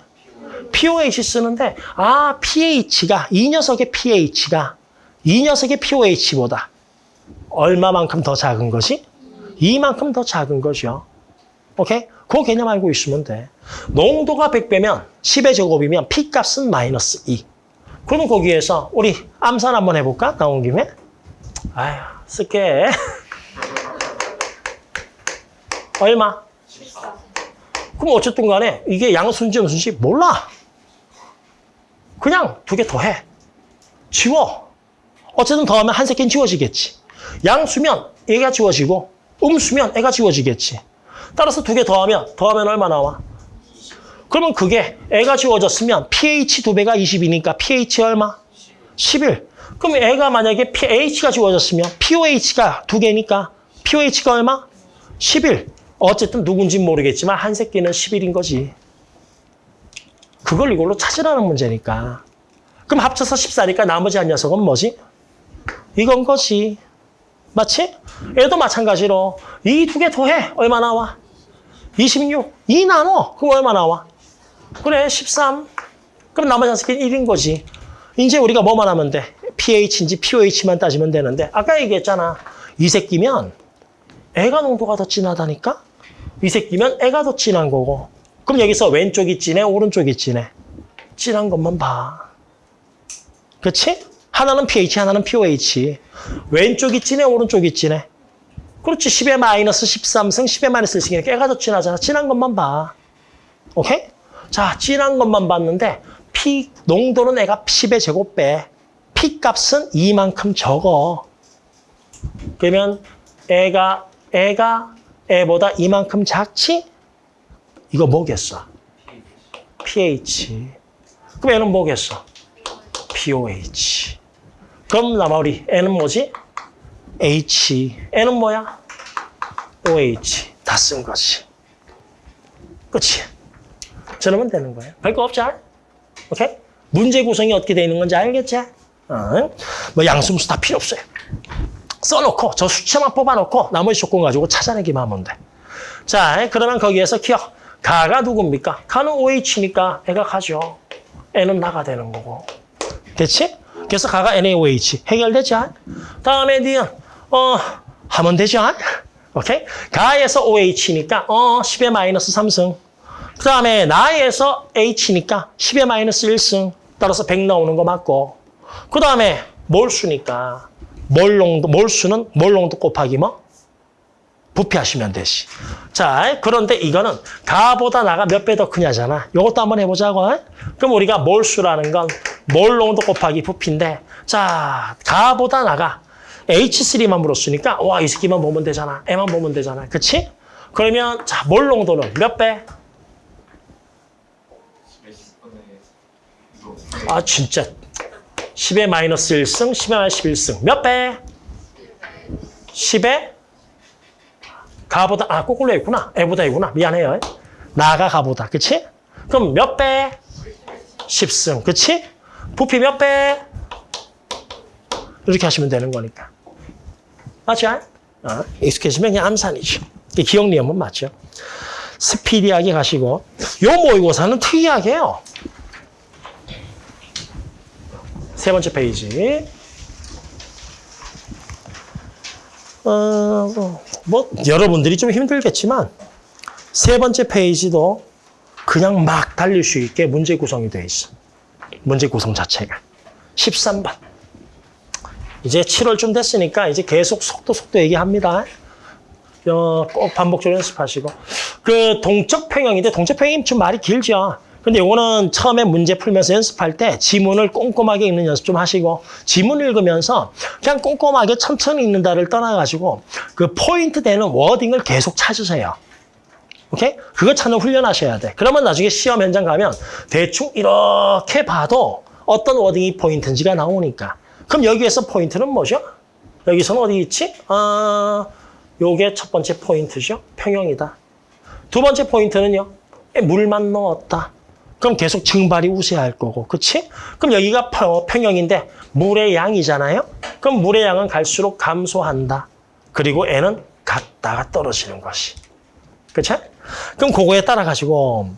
POH 쓰는데 아 pH가 이 녀석의 pH가 이 녀석의 POH보다 얼마만큼 더 작은 거지? 이만큼 더 작은 거죠. 오케이? 그 개념 알고 있으면 돼. 농도가 100배면 10의 제곱이면 P값은 마이너스 2. 그러면 거기에서 우리 암산 한번 해볼까? 나온 김에. 아휴, 쓸게. 얼마? 그럼 어쨌든 간에 이게 양순지 음순지 몰라. 그냥 두 개 더 해. 지워. 어쨌든 더하면 한 새끼는 지워지겠지. 양수면 얘가 지워지고 음수면 애가 지워지겠지. 따라서 두 개 더하면 더하면 얼마 나와? 그러면 그게 애가 지워졌으면 pH 두 배가 20이니까 pH 얼마? 11. 그럼 애가 만약에 pH가 지워졌으면 POH가 두 개니까 POH가 얼마? 11. 어쨌든 누군지 모르겠지만 한 새끼는 11인 거지. 그걸 이걸로 찾으라는 문제니까. 그럼 합쳐서 14니까 나머지 한 녀석은 뭐지? 이건 거지. 맞지? 얘도 마찬가지로 이 두 개 더해. 얼마 나와? 26. 2 나눠. 그럼 얼마 나와? 그래 13. 그럼 나머지 한 새끼는 1인 거지. 이제 우리가 뭐만 하면 돼? pH인지 pOH만 따지면 되는데 아까 얘기했잖아. 이 새끼면 애가 농도가 더 진하다니까? 이 새끼면 애가 더 진한 거고 그럼 여기서 왼쪽이 진해 오른쪽이 진해 진한 것만 봐. 그렇지? 하나는 pH 하나는 pOH 왼쪽이 진해 오른쪽이 진해 그렇지 10에 마이너스 13승 10에 마이너스 1승이니까 애가 더 진하잖아. 진한 것만 봐. 오케이? 자, 진한 것만 봤는데 P 농도는 애가 10의 제곱배. P 값은 이만큼 적어. 그러면 애가 애가 애보다 이만큼 작지? 이거 뭐겠어? pH. 그럼 애는 뭐겠어? pOH. 그럼 나머리 애는 뭐지? H. 애는 뭐야? OH. 다 쓴 거지. 그치? 저러면 되는 거예요. 별거 없죠? 오케이? 문제 구성이 어떻게 되어 있는 건지 알겠지? 어? 뭐 양수무수 다 필요 없어요. 써놓고 저 수치만 뽑아놓고 나머지 조건 가지고 찾아내기만 하면 돼. 자, 그러면 거기에서 기억. 가가 누굽니까? 가는 OH니까 애가 가죠. 애는 나가 되는 거고. 됐지? 그래서 가가 NaOH 해결되죠? 다음에 니은 어 하면 되죠? 오케이? 가에서 OH니까 어 10의 마이너스 3승. 그 다음에 나에서 H니까 10의 마이너스 1승. 따라서 100 나오는 거 맞고. 그 다음에 몰수니까 몰농도 몰수는 몰농도 곱하기 뭐? 부피하시면 되지. 자, 그런데 이거는 가보다 나가 몇 배 더 크냐잖아. 이것도 한번 해보자고. 그럼 우리가 몰수라는 건 몰농도 곱하기 부피인데 자, 가보다 나가 H3만 물었으니까 와, 이 새끼만 보면 되잖아. 애만 보면 되잖아. 그치? 그러면 자, 몰농도는 몇 배? 아, 진짜. 10의 마이너스 1승, 10의 마이너스 11승. 몇 배? 10의 가보다, 아, 거꾸로 했구나. 애보다 이구나. 미안해요. 나가 가보다. 그치? 그럼 몇 배? 10승. 그치? 부피 몇 배? 이렇게 하시면 되는 거니까. 맞죠? 어, 익숙해지면 그냥 암산이죠. 기억 니엄은 맞죠? 스피디하게 가시고. 요 모의고사는 특이하게 해요. 세 번째 페이지. 어, 뭐, 여러분들이 좀 힘들겠지만, 세 번째 페이지도 그냥 막 달릴 수 있게 문제 구성이 되어 있어. 문제 구성 자체가. 13번. 이제 7월쯤 됐으니까 이제 계속 속도 속도 얘기합니다. 어, 꼭 반복적으로 연습하시고. 그 동적 평형인데 동적 평형이 좀 말이 길죠. 근데 이거는 처음에 문제 풀면서 연습할 때 지문을 꼼꼼하게 읽는 연습 좀 하시고 지문 읽으면서 그냥 꼼꼼하게 천천히 읽는다를 떠나가지고 그 포인트 되는 wording을 계속 찾으세요. 오케이? 그거 찾는 훈련하셔야 돼. 그러면 나중에 시험 현장 가면 대충 이렇게 봐도 어떤 wording이 포인트인지가 나오니까. 그럼 여기에서 포인트는 뭐죠? 여기서는 어디 있지? 아, 요게 첫 번째 포인트죠. 평형이다. 두 번째 포인트는요. 물만 넣었다. 그럼 계속 증발이 우세할 거고, 그치? 그럼 여기가 평- 평형인데 물의 양이잖아요? 그럼 물의 양은 갈수록 감소한다. 그리고 애는 갔다가 떨어지는 것이. 그치? 그럼 그거에 따라 가지고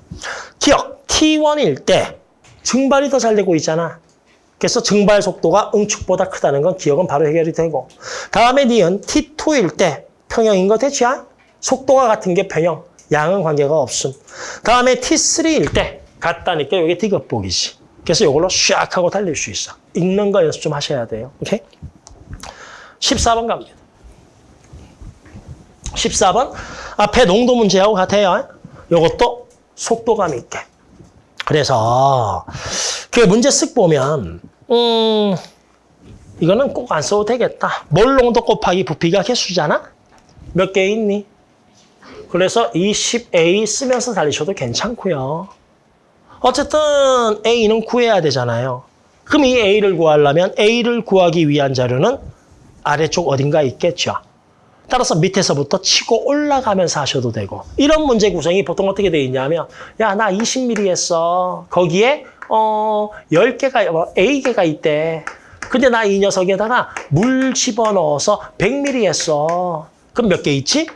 기억, T1일 때 증발이 더 잘 되고 있잖아. 그래서 증발 속도가 응축보다 크다는 건 기억은 바로 해결이 되고 다음에 니은 T2일 때 평형인 거 되지? 속도가 같은 게 평형, 양은 관계가 없음. 다음에 T3일 때 같다니까 이게 디귿복이지. 그래서 이걸로 샥 하고 달릴 수 있어. 읽는 거 연습 좀 하셔야 돼요. 오케이? 14번 갑니다. 14번 앞에 농도 문제하고 같아요. 이것도 속도감 있게. 그래서 그 문제 쓱 보면 음 이거는 꼭 안 써도 되겠다. 몰 농도 곱하기 부피가 개수잖아. 몇 개 있니? 그래서 20A 쓰면서 달리셔도 괜찮고요. 어쨌든 A는 구해야 되잖아요. 그럼 이 A를 구하려면 A를 구하기 위한 자료는 아래쪽 어딘가 있겠죠. 따라서 밑에서부터 치고 올라가면서 하셔도 되고 이런 문제 구성이 보통 어떻게 돼 있냐면 야 나 20mm 했어. 거기에 어 10개가 뭐 A개가 있대. 근데 나 이 녀석에다가 물 집어넣어서 100mm 했어. 그럼 몇 개 있지?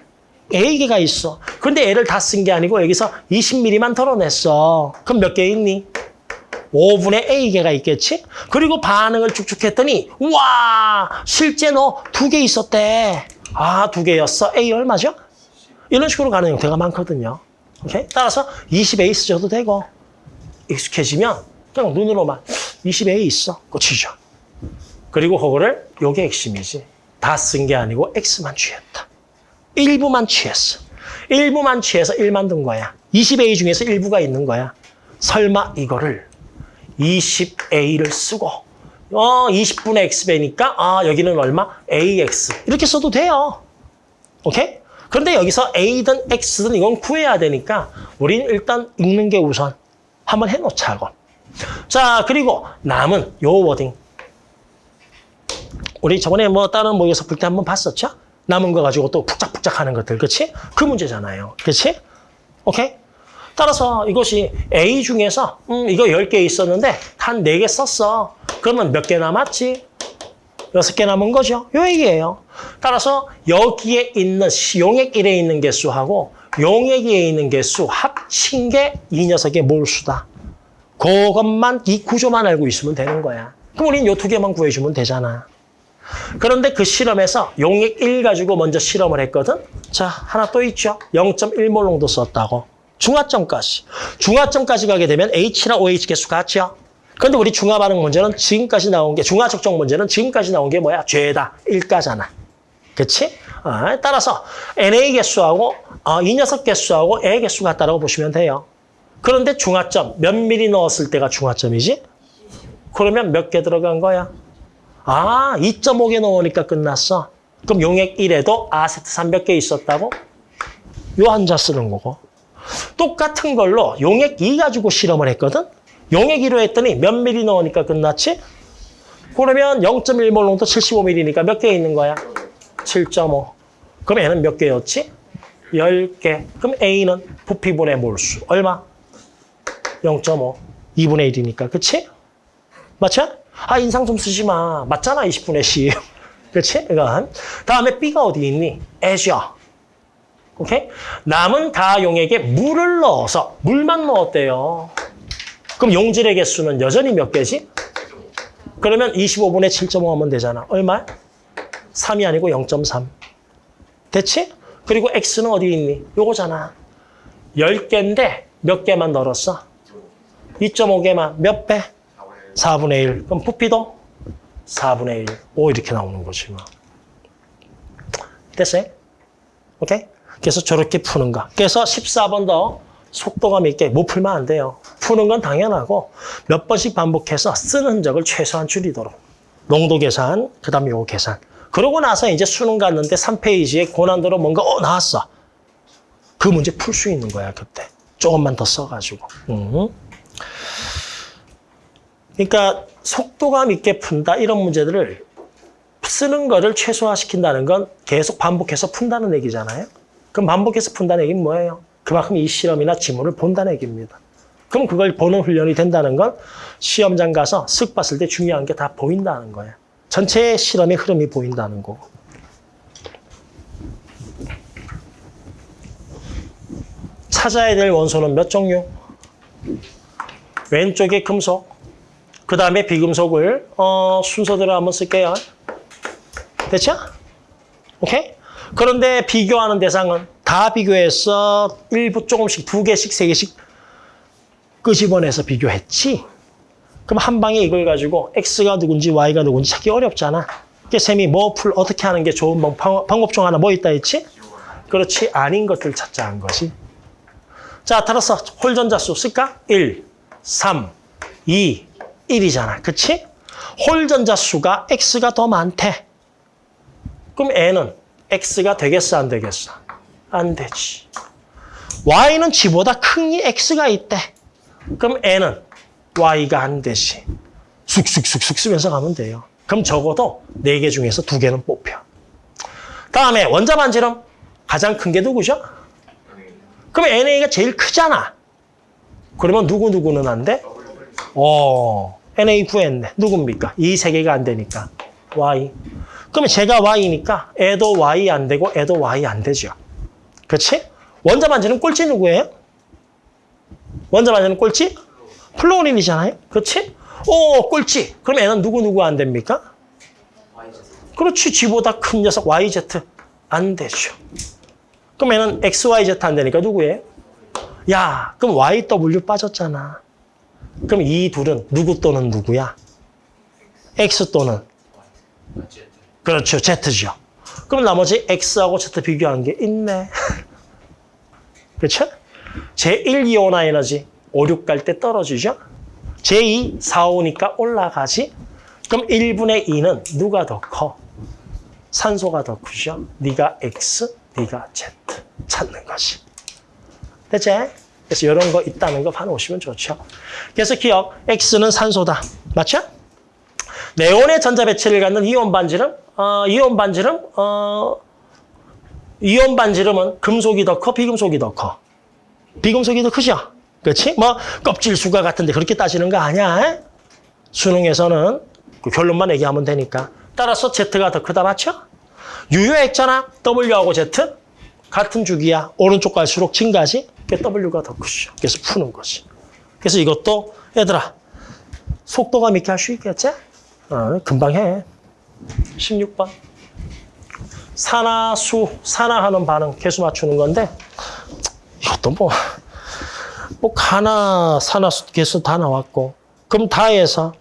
A개가 있어. 근데 A를 다쓴 게 아니고 여기서 20mm만 덜어냈어. 그럼 몇 개 있니? 5분의 A개가 있겠지? 그리고 반응을 쭉쭉 했더니 와 실제 너 두 개 있었대. 아 두 개였어. A 얼마죠? 이런 식으로 가는 형태가 많거든요. 오케이? 따라서 20A 쓰셔도 되고 익숙해지면 그냥 눈으로만 20A 있어. 끝이죠. 그리고 그거를 요게 핵심이지. 다 쓴 게 아니고 X만 취했다. 일부만 취했어. 일부만 취해서 1만 든 거야. 20A 중에서 일부가 있는 거야. 설마 이거를 20A를 쓰고 어 20분의 X배니까 아 여기는 얼마? AX 이렇게 써도 돼요. 오케이? 그런데 여기서 A든 X든 이건 구해야 되니까 우리는 일단 읽는 게 우선 한번 해놓자고. 자 그리고 남은 요 워딩 우리 저번에 뭐 다른 모의고사 풀때 한번 봤었죠? 남은 거 가지고 또 북적북적 하는 것들, 그렇지? 그 문제잖아요. 그렇지? 오케이? 따라서 이것이 A 중에서 음, 이거 10개 있었는데 한 4개 썼어. 그러면 몇 개 남았지? 6개 남은 거죠. 요 얘기예요. 따라서 여기에 있는 시- 용액 1에 있는 개수하고 용액 2에 있는 개수 합친 게 이 녀석의 몰수다. 그것만 이 구조만 알고 있으면 되는 거야. 그럼 우리는 요두 개만 구해주면 되잖아. 그런데 그 실험에서 용액 1 가지고 먼저 실험을 했거든. 자, 하나 또 있죠. 0.1몰 농도 썼다고. 중화점까지. 중화점까지 가게 되면 H랑 OH 개수 같죠. 그런데 우리 중화 반응 문제는 지금까지 나온 게 중화 적정 문제는 지금까지 나온 게 뭐야? 죄다. 1가잖아. 그치? 아, 따라서 NA 개수하고 어, 이 녀석 개수하고 A 개수 같다라고 보시면 돼요. 그런데 중화점 몇 미리 넣었을 때가 중화점이지? 그러면 몇 개 들어간 거야? 아, 2.5개 넣으니까 끝났어. 그럼 용액 1에도 아세트 300개 있었다고? 요 한자 쓰는 거고. 똑같은 걸로 용액 2 가지고 실험을 했거든? 용액 2로 했더니 몇 미리 넣으니까 끝났지? 그러면 0.1몰 농도 75ml니까 몇 개 있는 거야? 7.5. 그럼 얘는 몇 개였지? 10개. 그럼 A는 부피분의 몰수. 얼마? 0.5. 2분의 1이니까. 그치? 맞죠? 아, 인상 좀 쓰지 마. 맞잖아, 20분의 10. 그렇지? 이건. 다음에 B가 어디 있니? 애셔. 오케이? 남은 다용액에 물을 넣어서 물만 넣었대요. 그럼 용질의 개수는 여전히 몇 개지? 그러면 25분의 7.5 하면 되잖아. 얼마? 3이 아니고 0.3. 됐지? 그리고 X는 어디 있니? 요거잖아. 10개인데 몇 개만 넣었어? 2.5개만. 몇 배? 4분의 1. 그럼 부피도 4분의 1. 5 이렇게 나오는 거지 뭐. 됐어요? 오케이? 그래서 저렇게 푸는 거. 그래서 14번 더 속도감 있게 못 풀면 안 돼요. 푸는 건 당연하고 몇 번씩 반복해서 쓰는 흔적을 최소한 줄이도록. 농도 계산, 그 다음에 요거 계산. 그러고 나서 이제 수능 갔는데 3페이지에 고난도로 뭔가 어 나왔어. 그 문제 풀 수 있는 거야 그때. 조금만 더 써가지고. 음. 그러니까 속도감 있게 푼다 이런 문제들을 쓰는 거를 최소화시킨다는 건 계속 반복해서 푼다는 얘기잖아요. 그럼 반복해서 푼다는 얘기는 뭐예요? 그만큼 이 실험이나 지문을 본다는 얘기입니다. 그럼 그걸 보는 훈련이 된다는 건 시험장 가서 쓱 봤을 때 중요한 게 다 보인다는 거예요. 전체 실험의 흐름이 보인다는 거고. 찾아야 될 원소는 몇 종류? 왼쪽에 금속, 그 다음에 비금속을 어, 순서대로 한번 쓸게요. 됐죠? 오케이? 그런데 비교하는 대상은 다 비교해서 일부 조금씩 두 개씩 세 개씩 끄집어내서 비교했지. 그럼 한 방에 이걸 가지고 X가 누군지 Y가 누군지 찾기 어렵잖아. 그게 쌤이 뭐 풀 어떻게 하는 게 좋은 방법 중 하나 뭐 있다 했지? 그렇지 아닌 것들 찾자 한 거지. 자, 따라서 홀전자 수 쓸까? 1, 3, 2, 1이잖아. 그치? 홀전자 수가 x가 더 많대. 그럼 n은 x가 되겠어, 안 되겠어? 안 되지. y는 g보다 큰 이 x가 있대. 그럼 n은 y가 안 되지. 쑥쑥쑥쑥 쓰면서 가면 돼요. 그럼 적어도 네개 중에서 두 개는 뽑혀. 다음에 원자 반지름 가장 큰 게 누구죠? 그럼 Na가 제일 크잖아. 그러면 누구누구는 안 돼? 어, Na 구했네. 누굽니까? 이 세 개가 안 되니까. Y. 그러면 쟤가 Y니까 얘도 Y 안 되고 얘도 Y 안 되죠. 그렇지? 원자 반지름 꼴찌 누구예요? 원자 반지름 꼴찌? 플루오린이잖아요. 그렇지? 오, 꼴찌. 그럼 얘는 누구누구 안 됩니까? 그렇지. G보다 큰 녀석 YZ 안 되죠. 그럼 얘는 XYZ 안 되니까 누구예요? 야, 그럼 YW 빠졌잖아. 그럼 이 둘은 누구 또는 누구야? X 또는. 그렇죠. Z죠. 그럼 나머지 X하고 Z 비교한 게 있네. 그렇죠? 제1이온화 에너지 5, 6갈 때 떨어지죠? 제2, 4, 5니까 올라가지? 그럼 1분의 2는 누가 더 커? 산소가 더 크죠? 네가 X, 네가 Z 찾는 거지. 됐지? 그래서 이런 거 있다는 거 봐놓으시면 좋죠. 그래서 기억, X는 산소다. 맞죠? 네온의 전자 배치를 갖는 이온 반지름, 어, 이온 반지름, 어, 이온 반지름은 금속이 더 커, 비금속이 더 커? 비금속이 더 크죠? 그렇지? 뭐 껍질 수가 같은데 그렇게 따지는 거 아니야? 수능에서는 그 결론만 얘기하면 되니까. 따라서 Z가 더 크다, 맞죠? 유효했잖아. W하고 Z 같은 주기야. 오른쪽 갈수록 증가지. 그 W가 더 크죠. 그래서 푸는 거지. 그래서 이것도 얘들아 속도감 있게 할 수 있겠지? 어, 금방 해. 16번. 산화수, 산화하는 반응 개수 맞추는 건데 이것도 뭐, 뭐 가나 산화수 개수 다 나왔고 그럼 다 해서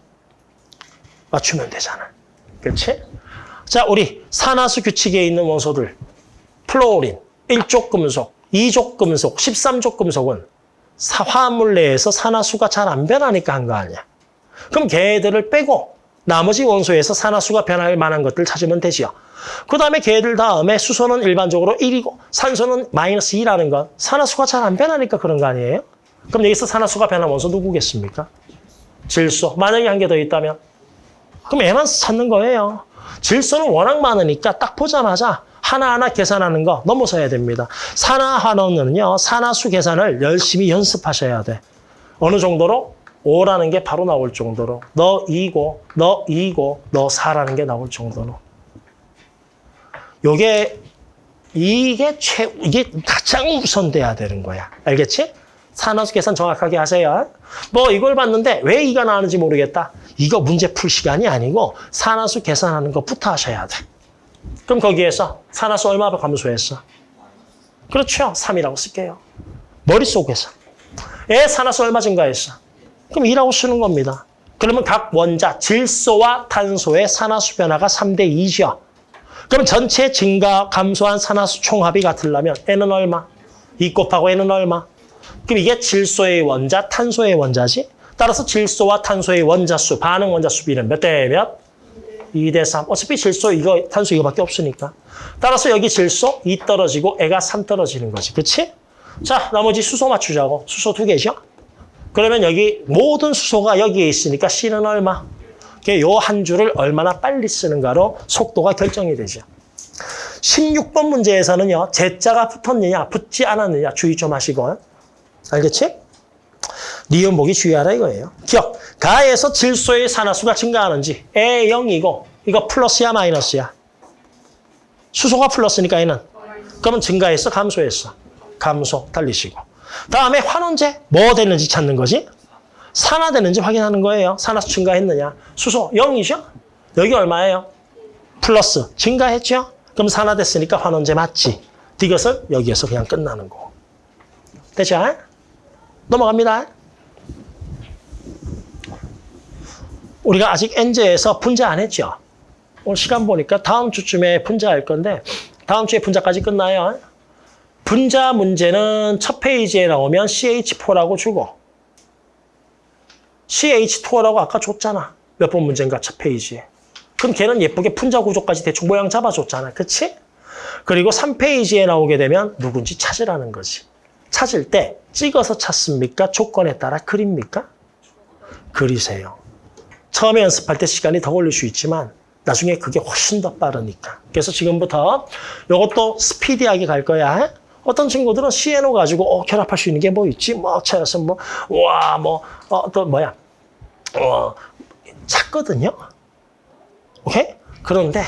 맞추면 되잖아. 그렇지? 자, 우리 산화수 규칙에 있는 원소들 플로린, 1족 금속, 2족 금속, 13족 금속은 사- 화합물 내에서 산화수가 잘 안 변하니까 한 거 아니야. 그럼 걔들을 빼고 나머지 원소에서 산화수가 변할 만한 것들 찾으면 되지요. 그 다음에 걔들 다음에 수소는 일반적으로 1이고 산소는 마이너스 2라는 건 산화수가 잘 안 변하니까 그런 거 아니에요? 그럼 여기서 산화수가 변한 원소 누구겠습니까? 질소. 만약에 한 개 더 있다면? 그럼 얘만 찾는 거예요. 질소는 워낙 많으니까 딱 보자마자 하나하나 계산하는 거 넘어서야 됩니다. 산화 환원은요, 산화수 계산을 열심히 연습하셔야 돼. 어느 정도로? 5라는 게 바로 나올 정도로. 너 2고, 너 2고, 너 4라는 게 나올 정도로. 요게, 이게 최, 이게 가장 우선돼야 되는 거야. 알겠지? 산화수 계산 정확하게 하세요. 뭐 이걸 봤는데 왜 이가 나오는지 모르겠다. 이거 문제 풀 시간이 아니고 산화수 계산하는 것부터 하셔야 돼. 그럼 거기에서 산화수 얼마 감소했어? 그렇죠. 3이라고 쓸게요. 머릿속에서. 애 산화수 얼마 증가했어? 그럼 2라고 쓰는 겁니다. 그러면 각 원자, 질소와 탄소의 산화수 변화가 3대 2죠. 그럼 전체 증가, 감소한 산화수 총합이 같으려면 N은 얼마? 2 곱하고 N은 얼마? 그럼 이게 질소의 원자, 탄소의 원자지. 따라서 질소와 탄소의 원자수, 반응 원자수 비는 몇 대 몇? 2 대 3. 어차피 질소 이거, 탄소 이거밖에 없으니까. 따라서 여기 질소 2 떨어지고 애가 3 떨어지는 거지. 그치? 자, 나머지 수소 맞추자고. 수소 두 개죠? 그러면 여기 모든 수소가 여기에 있으니까 C는 얼마? 요한 줄을 얼마나 빨리 쓰는가로 속도가 결정이 되죠. 16번 문제에서는요. Z자가 붙었느냐, 붙지 않았느냐 주의 좀 하시고. 알겠지? 보기 주의하라 이거예요. 기억. 가에서 질소의 산화수가 증가하는지 에 0이고 이거 플러스야 마이너스야? 수소가 플러스니까 얘는. 그러면 증가했어 감소했어? 감소 달리시고. 다음에 환원제 뭐 되는지 찾는 거지? 산화되는지 확인하는 거예요. 산화수 증가했느냐? 수소 0이죠? 여기 얼마예요? 플러스 증가했죠? 그럼 산화됐으니까 환원제 맞지? 이것을 여기에서 그냥 끝나는 거. 됐죠? 넘어갑니다. 우리가 아직 엔제에서 분자 안 했죠? 오늘 시간 보니까 다음 주쯤에 분자할 건데 다음 주에 분자까지 끝나요. 분자 문제는 첫 페이지에 나오면 CH4라고 주고 CH2O라고 아까 줬잖아. 몇 번 문제인가 첫 페이지에. 그럼 걔는 예쁘게 분자 구조까지 대충 모양 잡아줬잖아. 그치? 그리고 3페이지에 나오게 되면 누군지 찾으라는 거지. 찾을 때 찍어서 찾습니까? 조건에 따라 그립니까? 그리세요. 처음에 연습할 때 시간이 더 걸릴 수 있지만 나중에 그게 훨씬 더 빠르니까. 그래서 지금부터 이것도 스피디하게 갈 거야. 어떤 친구들은 CNO 가지고 어, 결합할 수 있는 게 뭐 있지? 뭐 찾아서 뭐, 와, 뭐, 어, 또 뭐야? 어, 찾거든요. 오케이? 그런데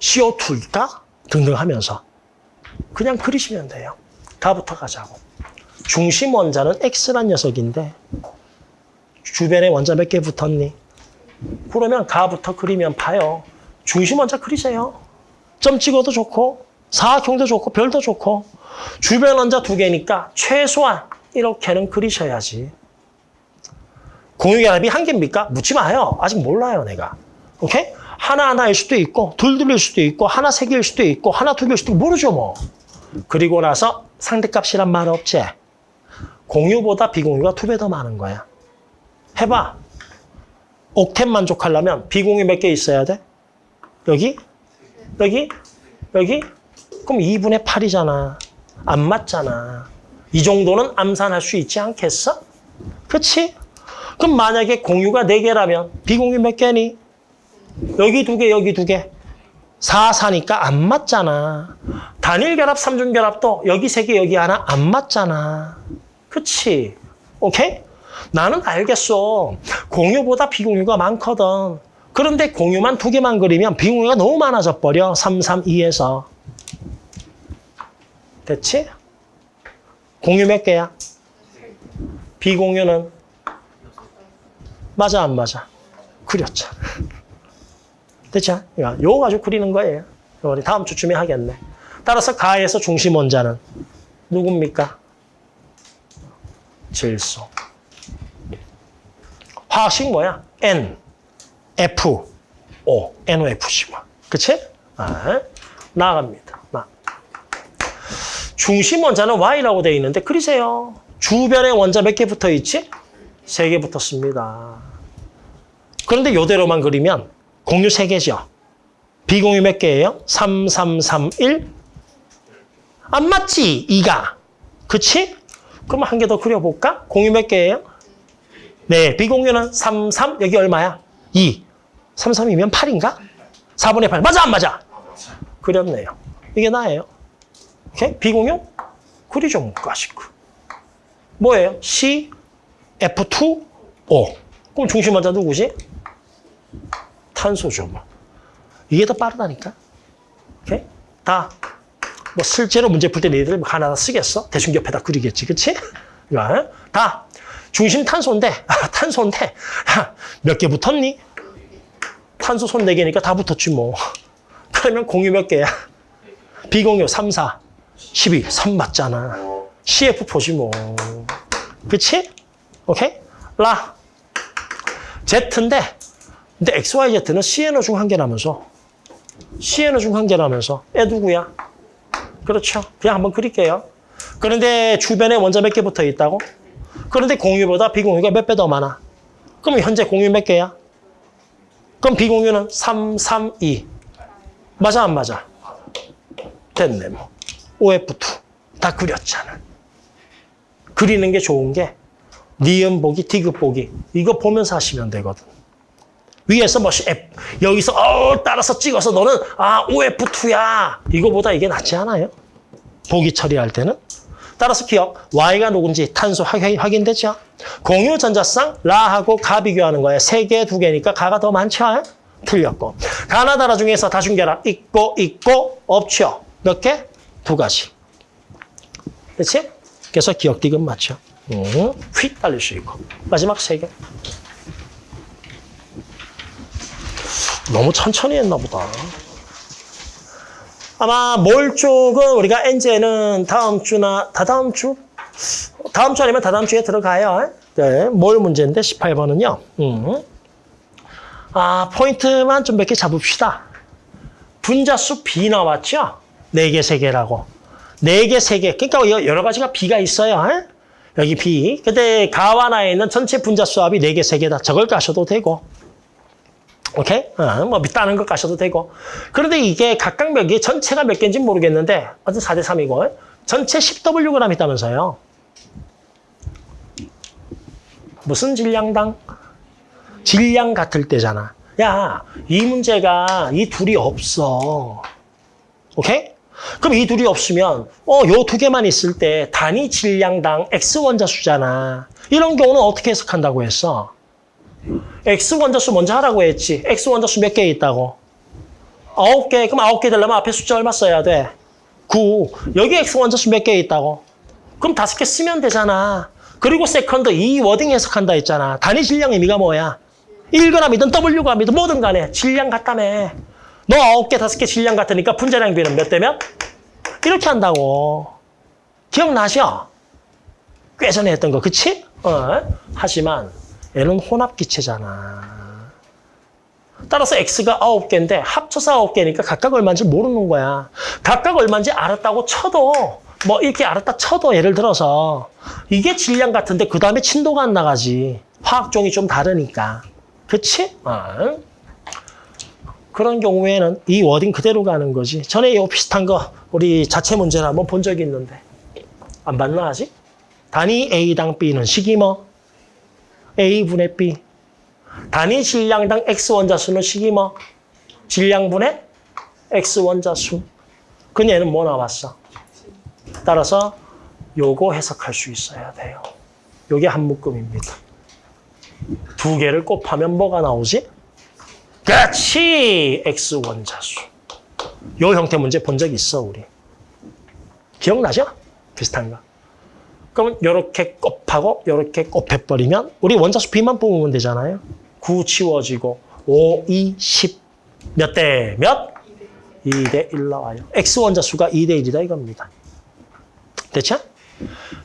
CO2일까? 등등 하면서 그냥 그리시면 돼요. 다부터 가자고. 중심 원자는 X란 녀석인데 주변에 원자 몇 개 붙었니? 그러면 가부터 그리면 봐요. 중심 원자 그리세요. 점 찍어도 좋고 사각형도 좋고 별도 좋고 주변 원자 두 개니까 최소한 이렇게는 그리셔야지. 공유결합이 한 개입니까? 묻지 마요. 아직 몰라요, 내가. 오케이? 하나하나일 수도 있고 둘둘일 수도 있고 하나 세 개일 수도 있고 하나 두 개일 수도 있고 모르죠, 뭐. 그리고 나서 상대값이란 말 없지. 공유보다 비공유가 두 배 더 많은 거야. 해봐. 옥텐 만족하려면 비공유 몇개 있어야 돼? 여기? 여기? 여기? 그럼 2분의 8이잖아. 안 맞잖아. 이 정도는 암산할 수 있지 않겠어? 그치? 그럼 만약에 공유가 4개라면 비공유 몇 개니? 여기 두 개, 여기 두 개. 4, 4니까 안 맞잖아. 단일 결합, 삼중 결합도 여기 세 개, 여기 하나 안 맞잖아. 그치? 오케이? 나는 알겠어. 공유보다 비공유가 많거든. 그런데 공유만 두 개만 그리면 비공유가 너무 많아져 버려. 3, 3, 2에서. 됐지? 공유 몇 개야? 비공유는? 맞아, 안 맞아? 그렸죠. 됐죠? 이거 가지고 그리는 거예요. 우리 다음 주쯤에 하겠네. 따라서 가에서 중심 원자는 누굽니까? 질소. 화학식 뭐야? N, F, O, NOFC. 그치? 아, 나갑니다. 나. 중심 원자는 Y라고 되어 있는데 그리세요. 주변에 원자 몇 개 붙어 있지? 세 개 붙었습니다. 그런데 요대로만 그리면 공유 세개죠 비공유 몇 개예요? 3, 3, 3, 1. 안 맞지? 2가. 그치? 그럼 한 개 더 그려볼까? 공유 몇 개예요? 네, 비공유는 3, 3. 여기 얼마야? 2. 3, 3이면 8인가? 4분의 8. 맞아, 안 맞아? 그렸네요. 이게 나예요. 오케이? 비공유? 그리죠, 문과식. 뭐예요? C, F2, O. 그럼 중심 원자 누구지? 탄소죠, 뭐. 이게 더 빠르다니까. 오케이? 다. 뭐 실제로 문제 풀 때 너희들 하나 쓰겠어? 대충 옆에다 그리겠지, 그치? 이거, 다. 중심 탄소인데, 아, 탄소인데, 몇개 붙었니? 탄소 손 4개니까 다 붙었지, 뭐. 그러면 공유 몇 개야? 비공유 3, 4, 12, 3 맞잖아. CF4지, 뭐. 그치? 오케이? 라. Z인데, 근데 XYZ는 CNO 중 한 개라면서. CNO 중 한 개라면서. 애 누구야? 그렇죠. 그냥 한번 그릴게요. 그런데 주변에 원자 몇 개 붙어 있다고? 그런데 공유보다 비공유가 몇 배 더 많아? 그럼 현재 공유 몇 개야? 그럼 비공유는 3, 3, 2. 맞아, 안 맞아? 됐네, 뭐. OF2. 다 그렸잖아. 그리는 게 좋은 게 니은 보기, 디귿 보기. 이거 보면서 하시면 되거든. 위에서 뭐 F, 여기서 어 따라서 찍어서 너는 아 OF2야. 이거보다 이게 낫지 않아요? 보기 처리할 때는. 따라서 기억, Y가 누군지 탄소 확인, 확인 되죠? 공유 전자쌍 라하고 가 비교하는 거예요. 세 개, 두 개니까 가가 더 많죠? 틀렸고. 가나다라 중에서 다중결합 있고 있고 없죠? 몇 개? 두 가지. 그렇지? 그래서 기억 디귿 맞죠? 음, 휙 달릴 수 있고. 마지막 세 개. 너무 천천히 했나 보다. 아마 몰 쪽은 우리가 엔제는 다음 주나 다다음 주? 다음 주 아니면 다다음 주에 들어가요. 네, 몰 문제인데 18번은요. 음. 아, 포인트만 좀 몇 개 잡읍시다. 분자수 B 나왔죠? 4개, 3개라고. 4개, 3개. 그러니까 여러 가지가 B가 있어요. 여기 B. 근데 가와 나에 있는 전체 분자수 합이 4개, 3개다. 저걸 까셔도 되고. 오케이? 어, 뭐 다른 것 까셔도 되고. 그런데 이게 각각 몇 개, 전체가 몇 개인지 모르겠는데 어쨌든 4대 3이고 전체 10Wg 있다면서요. 무슨 질량당? 질량 같을 때잖아. 야, 이 문제가 이 둘이 없어. 오케이? 그럼 이 둘이 없으면 어, 요 두 개만 있을 때 단위 질량당 X 원자수잖아. 이런 경우는 어떻게 해석한다고 했어? X 원자수 먼저 하라고 했지. X 원자수 몇 개 있다고? 아홉 개. 그럼 아홉 개 되려면 앞에 숫자 얼마 써야 돼? 9. 여기 X 원자수 몇 개 있다고? 그럼 다섯 개 쓰면 되잖아. 그리고 second 이 wording 해석한다 했잖아. 단위 질량 의미가 뭐야? 1g이든 Wg이든 뭐든 간에 질량 같다며. 너 아홉 개, 다섯 개 질량 같으니까 분자량 비는 몇 대 몇? 이렇게 한다고. 기억나죠? 꽤 전에 했던 거, 그치? 어. 하지만 얘는 혼합기체잖아. 따라서 X가 아홉 개인데 합쳐서 아홉 개니까 각각 얼마인지 모르는 거야. 각각 얼마인지 알았다고 쳐도 뭐 이렇게 알았다 쳐도 예를 들어서 이게 질량 같은데 그 다음에 친도가 안 나가지. 화학종이 좀 다르니까. 그치? 어. 그런 경우에는 이 워딩 그대로 가는 거지. 전에 이 비슷한 거 우리 자체 문제를 한번 본 적이 있는데 안 봤나 아직? 단위 A당 B는 식이 뭐? A분의 B. 단위 질량당 X 원자 수는 식이 뭐? 질량분의 X 원자 수. 그 얘는 뭐 나왔어? 따라서 요거 해석할 수 있어야 돼요. 요게 한 묶음입니다. 두 개를 곱하면 뭐가 나오지? 그렇지! X 원자수. 요 형태 문제 본 적 있어, 우리. 기억나죠? 비슷한 거. 그러면 이렇게 곱하고 이렇게 곱해버리면 우리 원자수 B만 뽑으면 되잖아요. 9 치워지고 5, 2, 10. 몇 대 몇? 2대 1 나와요. X 원자수가 2대 1이다 이겁니다. 됐죠?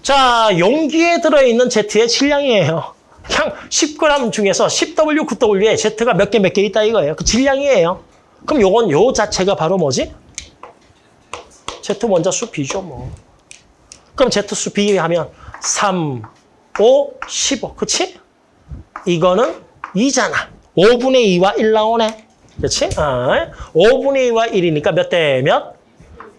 자, 용기에 들어있는 Z의 질량이에요. 그냥 10g 중에서 10W, 9W에 Z가 몇 개 몇 개 있다 이거예요. 그 질량이에요. 그럼 요건 요 자체가 바로 뭐지? Z 원자수 B죠 뭐. 그럼 Z수 비하면 3, 5, 15. 그치? 이거는 2잖아. 5분의 2와 1 나오네. 그치? 아, 5분의 2와 1이니까 몇 대 몇?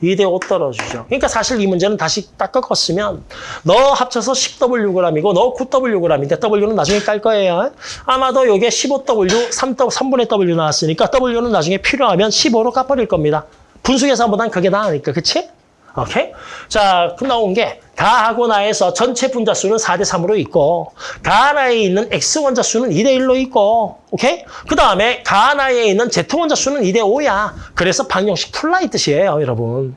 2 대 5 떨어지죠. 그러니까 사실 이 문제는 다시 딱 꺾었으면 너 합쳐서 10Wg이고 너 9Wg인데 W는 나중에 깔 거예요. 아마도 이게 15W, 3, 3분의 W 나왔으니까 W는 나중에 필요하면 15로 깎아버릴 겁니다. 분수 계산보단 그게 나으니까. 그치? 오케이? 자, 그 나온 게 가하고 나에서 전체 분자 수는 4대 3으로 있고 가나에 있는 X 원자 수는 2대 1로 있고 오케이? 그 다음에 가나에 있는 Z 원자 수는 2대 5야. 그래서 방정식 풀라 이 뜻이에요, 여러분.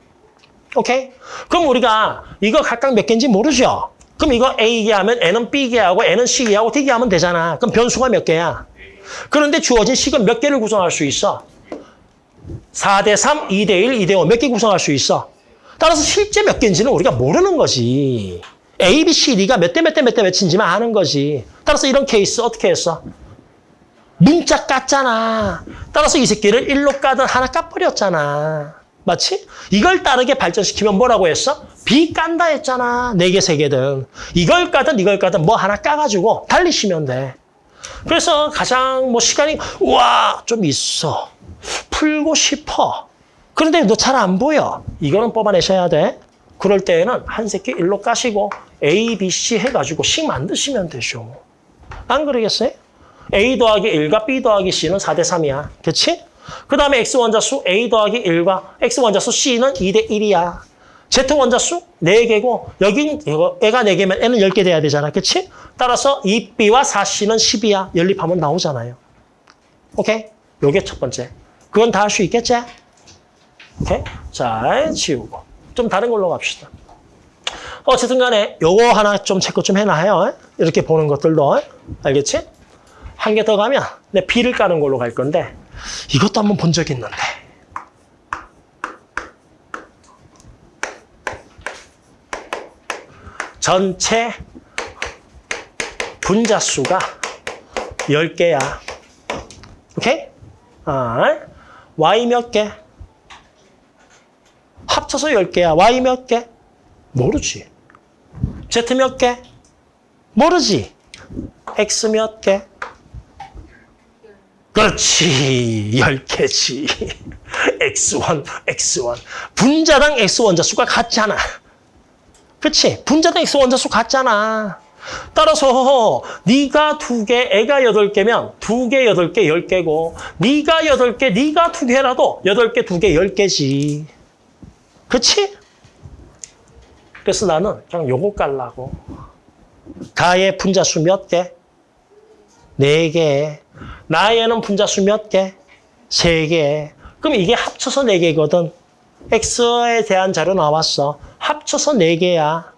오케이? 그럼 우리가 이거 각각 몇 개인지 모르죠? 그럼 이거 A개 하면 N은 B개 하고 N은 C개 하고 D개 하면 되잖아. 그럼 변수가 몇 개야? 그런데 주어진 식은 몇 개를 구성할 수 있어? 4대 3, 2대 1, 2대 5 몇 개 구성할 수 있어? 따라서 실제 몇 개인지는 우리가 모르는 거지. A, B, C, D가 몇 대 몇 대 몇 대 몇인지만 아는 거지. 따라서 이런 케이스 어떻게 했어? 문자 깠잖아. 따라서 이 새끼를 1로 까든 하나 까버렸잖아. 맞지? 이걸 따르게 발전시키면 뭐라고 했어? B 깐다 했잖아. 네 개, 세 개든. 이걸 까든 이걸 까든 뭐 하나 까가지고 달리시면 돼. 그래서 가장 뭐 시간이 우와 좀 있어. 풀고 싶어. 그런데 너 잘 안 보여. 이거는 뽑아내셔야 돼. 그럴 때에는 한 새끼 일로 까시고 A, B, C 해가지고 식 만드시면 되죠. 안 그러겠어요? A 더하기 1과 B 더하기 C는 4대 3이야. 그치? 그 다음에 X 원자수 A 더하기 1과 X 원자수 C는 2대 1이야. Z 원자수 4개고 여기 이거 애가 4개면 N은 10개 돼야 되잖아. 그치? 따라서 2B와 4C는 10이야. 연립하면 나오잖아요. 오케이? 요게 첫 번째. 그건 다 할 수 있겠지? 오케이? 자, 지우고. 좀 다른 걸로 갑시다. 어쨌든 간에 요거 하나 좀 체크 좀 해놔요. 이렇게 보는 것들도. 알겠지? 한 개 더 가면 내 B를 까는 걸로 갈 건데 이것도 한번 본 적 있는데. 전체 분자 수가 10개야. 오케이? 아, Y 몇 개? 합쳐서 10개야. Y 몇 개? 모르지. Z 몇 개? 모르지? x 몇 개? 그렇지. 10개지. x1, x1. 분자당 x 원자 수가 같잖아. 그렇지? 분자당 x 원자 수 같잖아. 따라서 네가 두 개, 애가 여덟 개면 두 개, 여덟 개, 열 개고 네가 여덟 개, 네가 두 개라도 여덟 개, 두 개, 열 개지. 그렇지? 그래서 나는 그냥 요거 깔라고. 가의 분자수 몇 개? 네 개. 나에는 분자수 몇 개? 세 개. 그럼 이게 합쳐서 네 개거든. x에 대한 자료 나왔어. 합쳐서 네 개야.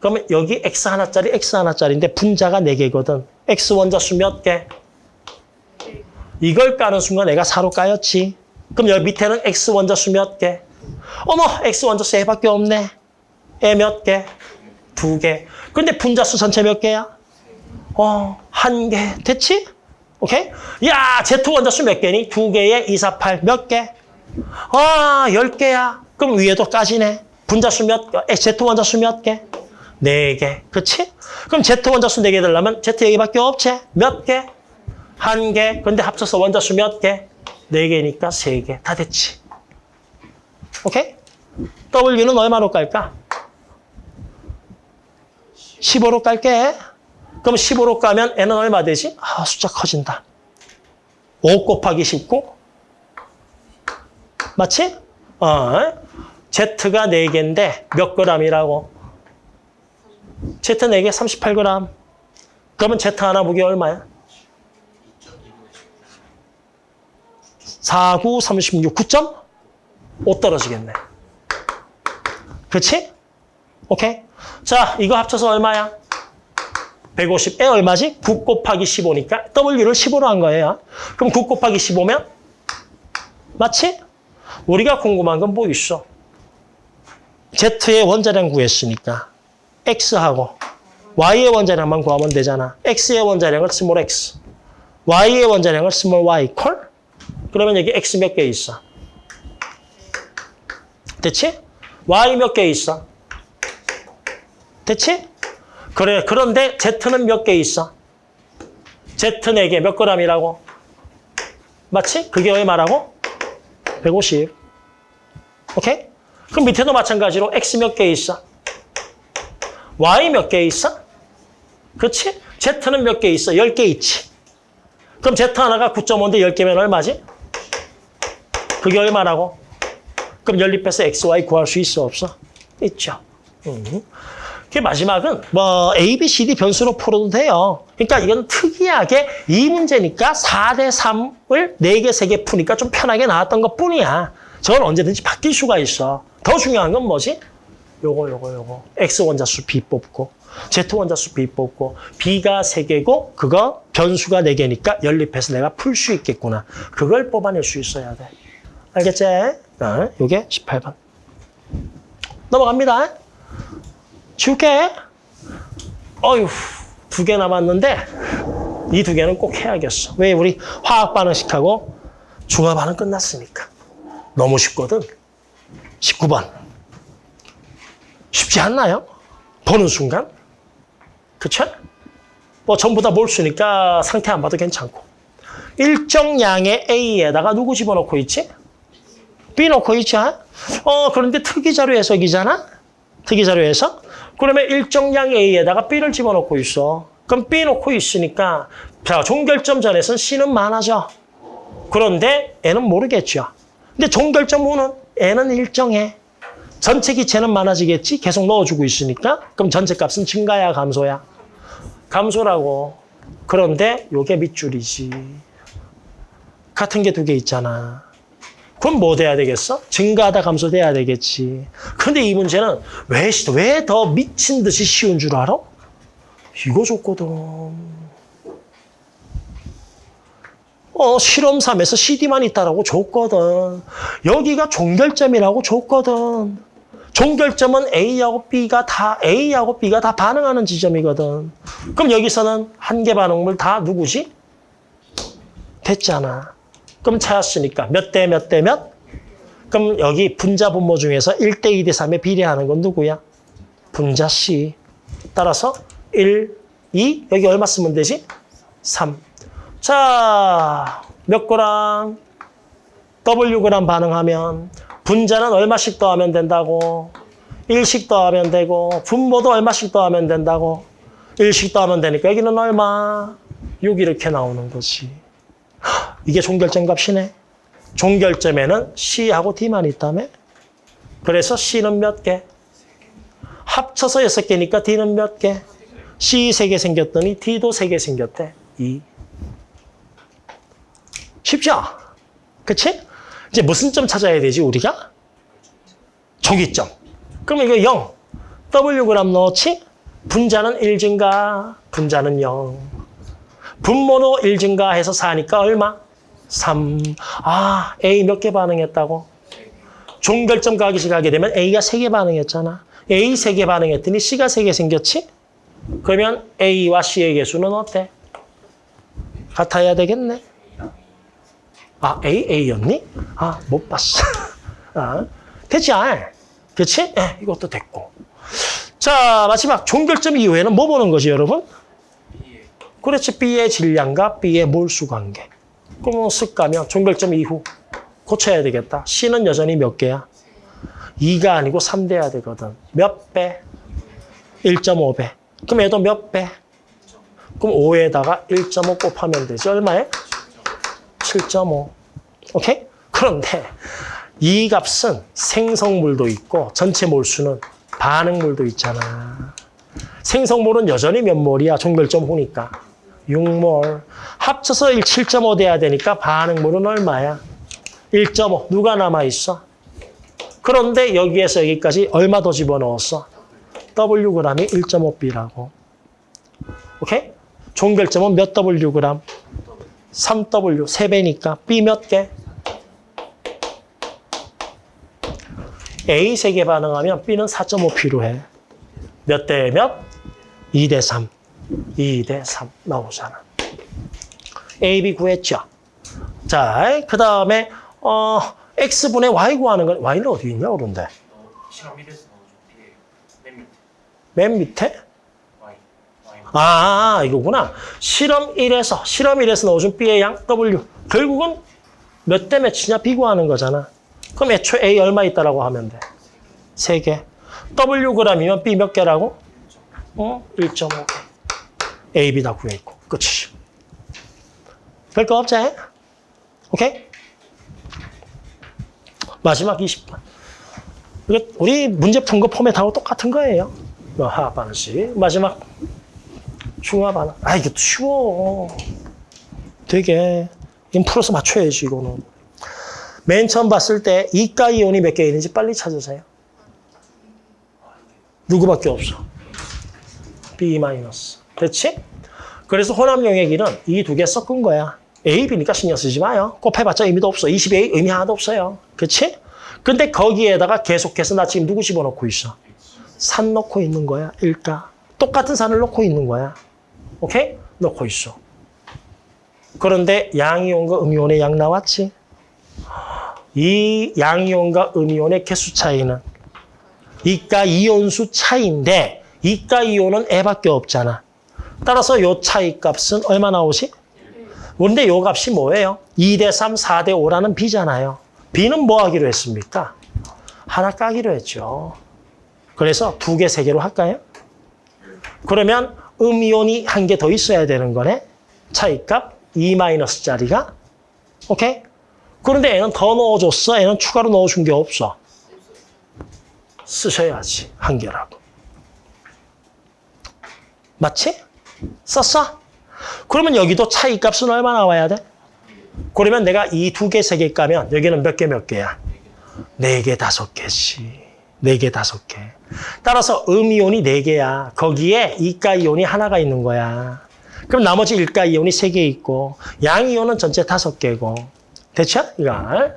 그러면 여기 x 하나짜리, x 하나짜리인데 분자가 네 개거든. x 원자수 몇 개? 이걸 까는 순간 내가 4로 까였지. 그럼 여기 밑에는 x 원자수 몇 개? 어머, x 원자수 애밖에 없네. 애몇 개? 두 개. 근데 분자수 전체 몇 개야? 어, 한 개. 됐지? 오케이? 야, Z 원자수 몇 개니? 두 개에 2, 4, 8. 몇 개? 아, 열 개야. 그럼 위에도 까지네. 분자수 몇 개? 에, Z 원자수 몇 개? 네 개. 그치? 그럼 Z 원자수 네개 되려면 Z 여기밖에 없지? 몇 개? 한 개. 근데 합쳐서 원자수 몇 개? 네 개니까 세 개. 다 됐지? 오케이? W는 얼마로 깔까? 15로 깔게. 그럼 15로 까면 N은 얼마 되지? 아, 숫자 커진다. 5 곱하기 19? 맞지? 어, Z가 4개인데 몇 g이라고? Z 4개 38g. 그러면 Z 하나 무게 얼마야? 4, 9, 36, 9.5 떨어지겠네. 그렇지? 오케이? 자, 이거 합쳐서 얼마야? 150 에 얼마지? 9 곱하기 15니까 W를 15로 한 거예요. 그럼 9 곱하기 15면? 맞지? 우리가 궁금한 건 뭐 있어? Z의 원자량 구했으니까 X하고 Y의 원자량만 구하면 되잖아. X의 원자량을 small x, Y의 원자량을 small y, call? 그러면 여기 X 몇 개 있어? 됐지? Y 몇 개 있어? 됐지? 그래, 그런데 Z는 몇 개 있어? Z 4개 몇 g이라고? 맞지? 그게 얼마라고? 150. 오케이? 그럼 밑에도 마찬가지로 X 몇 개 있어? Y 몇 개 있어? 그렇지? Z는 몇 개 있어? 10개 있지. 그럼 Z 하나가 9.5인데 10개면 얼마지? 그게 얼마라고? 그럼 연립해서 XY 구할 수 있어 없어? 있죠. 음. 그 마지막은 뭐 A, B, C, D 변수로 풀어도 돼요. 그러니까 이건 특이하게 이 문제니까 4대 3을 4개, 3개 푸니까 좀 편하게 나왔던 것 뿐이야. 저건 언제든지 바뀔 수가 있어. 더 중요한 건 뭐지? 요거, 요거, 요거. X 원자수 B 뽑고 Z 원자수 B 뽑고 B가 3개고 그거 변수가 4개니까 연립해서 내가 풀 수 있겠구나. 그걸 뽑아낼 수 있어야 돼. 알겠지? 어, 요게 18번. 넘어갑니다. 지울게. 어휴, 두 개 남았는데 이 두 개는 꼭 해야겠어. 왜? 우리 화학 반응식하고 중화 반응 끝났으니까. 너무 쉽거든. 19번. 쉽지 않나요? 보는 순간. 그쵸? 뭐 전부 다 몰수니까 상태 안 봐도 괜찮고. 일정 양의 A에다가 누구 집어넣고 있지? 넣고 있지? 어, 그런데 특이자료 해석이잖아? 특이자료 해석? 그러면 일정량 A에다가 B를 집어넣고 있어. 그럼 넣고 있으니까 자 종결점 전에서는 C는 많아져. 그런데 N은 모르겠죠. 근데 종결점 후는 N은 일정해. 전체 기체는 많아지겠지? 계속 넣어주고 있으니까. 그럼 전체 값은 증가야 감소야? 감소라고. 그런데 요게 밑줄이지. 같은 게 두 개 있잖아. 그럼 뭐 돼야 되겠어? 증가하다 감소돼야 되겠지. 근데 이 문제는 왜, 왜 더 미친 듯이 쉬운 줄 알아? 이거 줬거든. 어, 실험 3에서 CD만 있다라고 줬거든. 여기가 종결점이라고 줬거든. 종결점은 A하고 B가 다, A하고 B가 다 반응하는 지점이거든. 그럼 여기서는 한 개 반응물 다 누구지? 됐잖아. 그럼 찾았으니까 몇 대 몇 대 몇? 그럼 여기 분자 분모 중에서 1대 2대 3에 비례하는 건 누구야? 분자 C. 따라서 1, 2. 여기 얼마 쓰면 되지? 3. 자, 몇 그램? W 그램 반응하면 분자는 얼마씩 더하면 된다고? 1씩 더하면 되고 분모도 얼마씩 더하면 된다고? 1씩 더하면 되니까 여기는 얼마? 6 이렇게 나오는 거지. 헉, 이게 종결점 값이네. 종결점에는 C하고 D만 있다며? 그래서 C는 몇 개? 합쳐서 6개니까 D는 몇 개? C 3개 생겼더니 D도 3개 생겼대. 2. 쉽죠? 그치? 이제 무슨 점 찾아야 되지, 우리가? 조기점. 그럼 이거 0. W 그램 넣었지? 분자는 1 증가, 분자는 0. 분모도 1 증가해서 4니까 얼마? 3. 아, A 몇 개 반응했다고? 종결점 가기식 하게 되면 A가 3개 반응했잖아. A 3개 반응했더니 C가 3개 생겼지? 그러면 A와 C의 개수는 어때? 같아야 되겠네. 아, A, A였니? 아, 못 봤어. 아, 됐지? 그치? 예, 이것도 됐고. 자, 마지막 종결점 이후에는 뭐 보는 거지, 여러분? 그렇지, B의 질량과 B의 몰수 관계. 그러면 쓱 가면 종결점 이후 고쳐야 되겠다. C는 여전히 몇 개야? 2가 아니고 3 돼야 되거든. 몇 배? 1.5배. 그럼 얘도 몇 배? 그럼 5에다가 1.5 곱하면 되지. 얼마에? 7.5. 오케이? 그런데 이 값은 생성물도 있고 전체 몰수는 반응물도 있잖아. 생성물은 여전히 몇 몰이야? 종결점 후니까. 6몰. 합쳐서 1, 7.5 돼야 되니까 반응물은 얼마야? 1.5. 누가 남아있어? 그런데 여기에서 여기까지 얼마 더 집어넣었어? W g이 1.5B라고. 오케이? 종결점은 몇 W g? 3W, 3배니까 B 몇 개? A 3개 반응하면 B는 4.5 필요해. 몇 대 몇? 2 대 3. 2 대 3 나오잖아. A, B 구했죠? 자, 그 다음에 어, X분의 Y 구하는 건 Y는 어디 있냐, 그런데? 너 실험 1에서 넣어줘. 이게 맨 밑에. 아, 이거구나. 실험 1에서, 실험 1에서 넣어준 B의 양 W. 결국은 몇 대 몇이냐 B 구하는 거잖아. 그럼 애초에 A 얼마 있다라고 하면 돼? 3개. W g이면 B 몇 개라고? 어? 1.5개. A, B 다 구해있고. 끝이지. 별거 없지? 오케이? 마지막 20번. 이거 우리 문제 푼 거 포맷하고 똑같은 거예요. 뭐 하반식. 마지막 중화 반응. 아, 이게 쉬워. 되게. 풀어서 맞춰야지, 이거는. 맨 처음 봤을 때 이가 이온이 몇 개 있는지 빨리 찾으세요. 누구밖에 없어. B 마이너스. 됐지? 그래서 혼합 용액이는 이 두 개 섞은 거야. A, B니까 신경 쓰지 마요. 곱해봤자 의미도 없어. 20A 의미 하나도 없어요. 그치? 근데 거기에다가 계속해서 나 지금 누구 집어넣고 있어? 산 넣고 있는 거야. 일가. 똑같은 산을 넣고 있는 거야. 오케이? 넣고 있어. 그런데 양이온과 음이온의 양 나왔지? 이 양이온과 음이온의 개수 차이는 이가 이온수 차이인데 이가 이온은 애밖에 없잖아. 따라서 요 차이 값은 얼마 나오지? 근데 요 값이 뭐예요? 2 대 3, 4 대 5라는 B잖아요. B는 뭐 하기로 했습니까? 하나 까기로 했죠. 그래서 두 개, 세 개로 할까요? 그러면 음이온이 한 개 더 있어야 되는 거네. 차이값 2-짜리가. 오케이? 그런데 얘는 더 넣어줬어. 얘는 추가로 넣어준 게 없어. 쓰셔야지. 한 개라고. 맞지? 썼어? 그러면 여기도 차이 값은 얼마 나와야 돼? 그러면 내가 이 두 개, 세개 까면 여기는 몇 개, 몇 개야? 네 개, 다섯 개씩. 네 개, 다섯 개. 따라서 음이온이 네 개야. 거기에 이가이온이 하나가 있는 거야. 그럼 나머지 일가이온이 세 개 있고 양이온은 전체 다섯 개고. 됐죠? 이걸.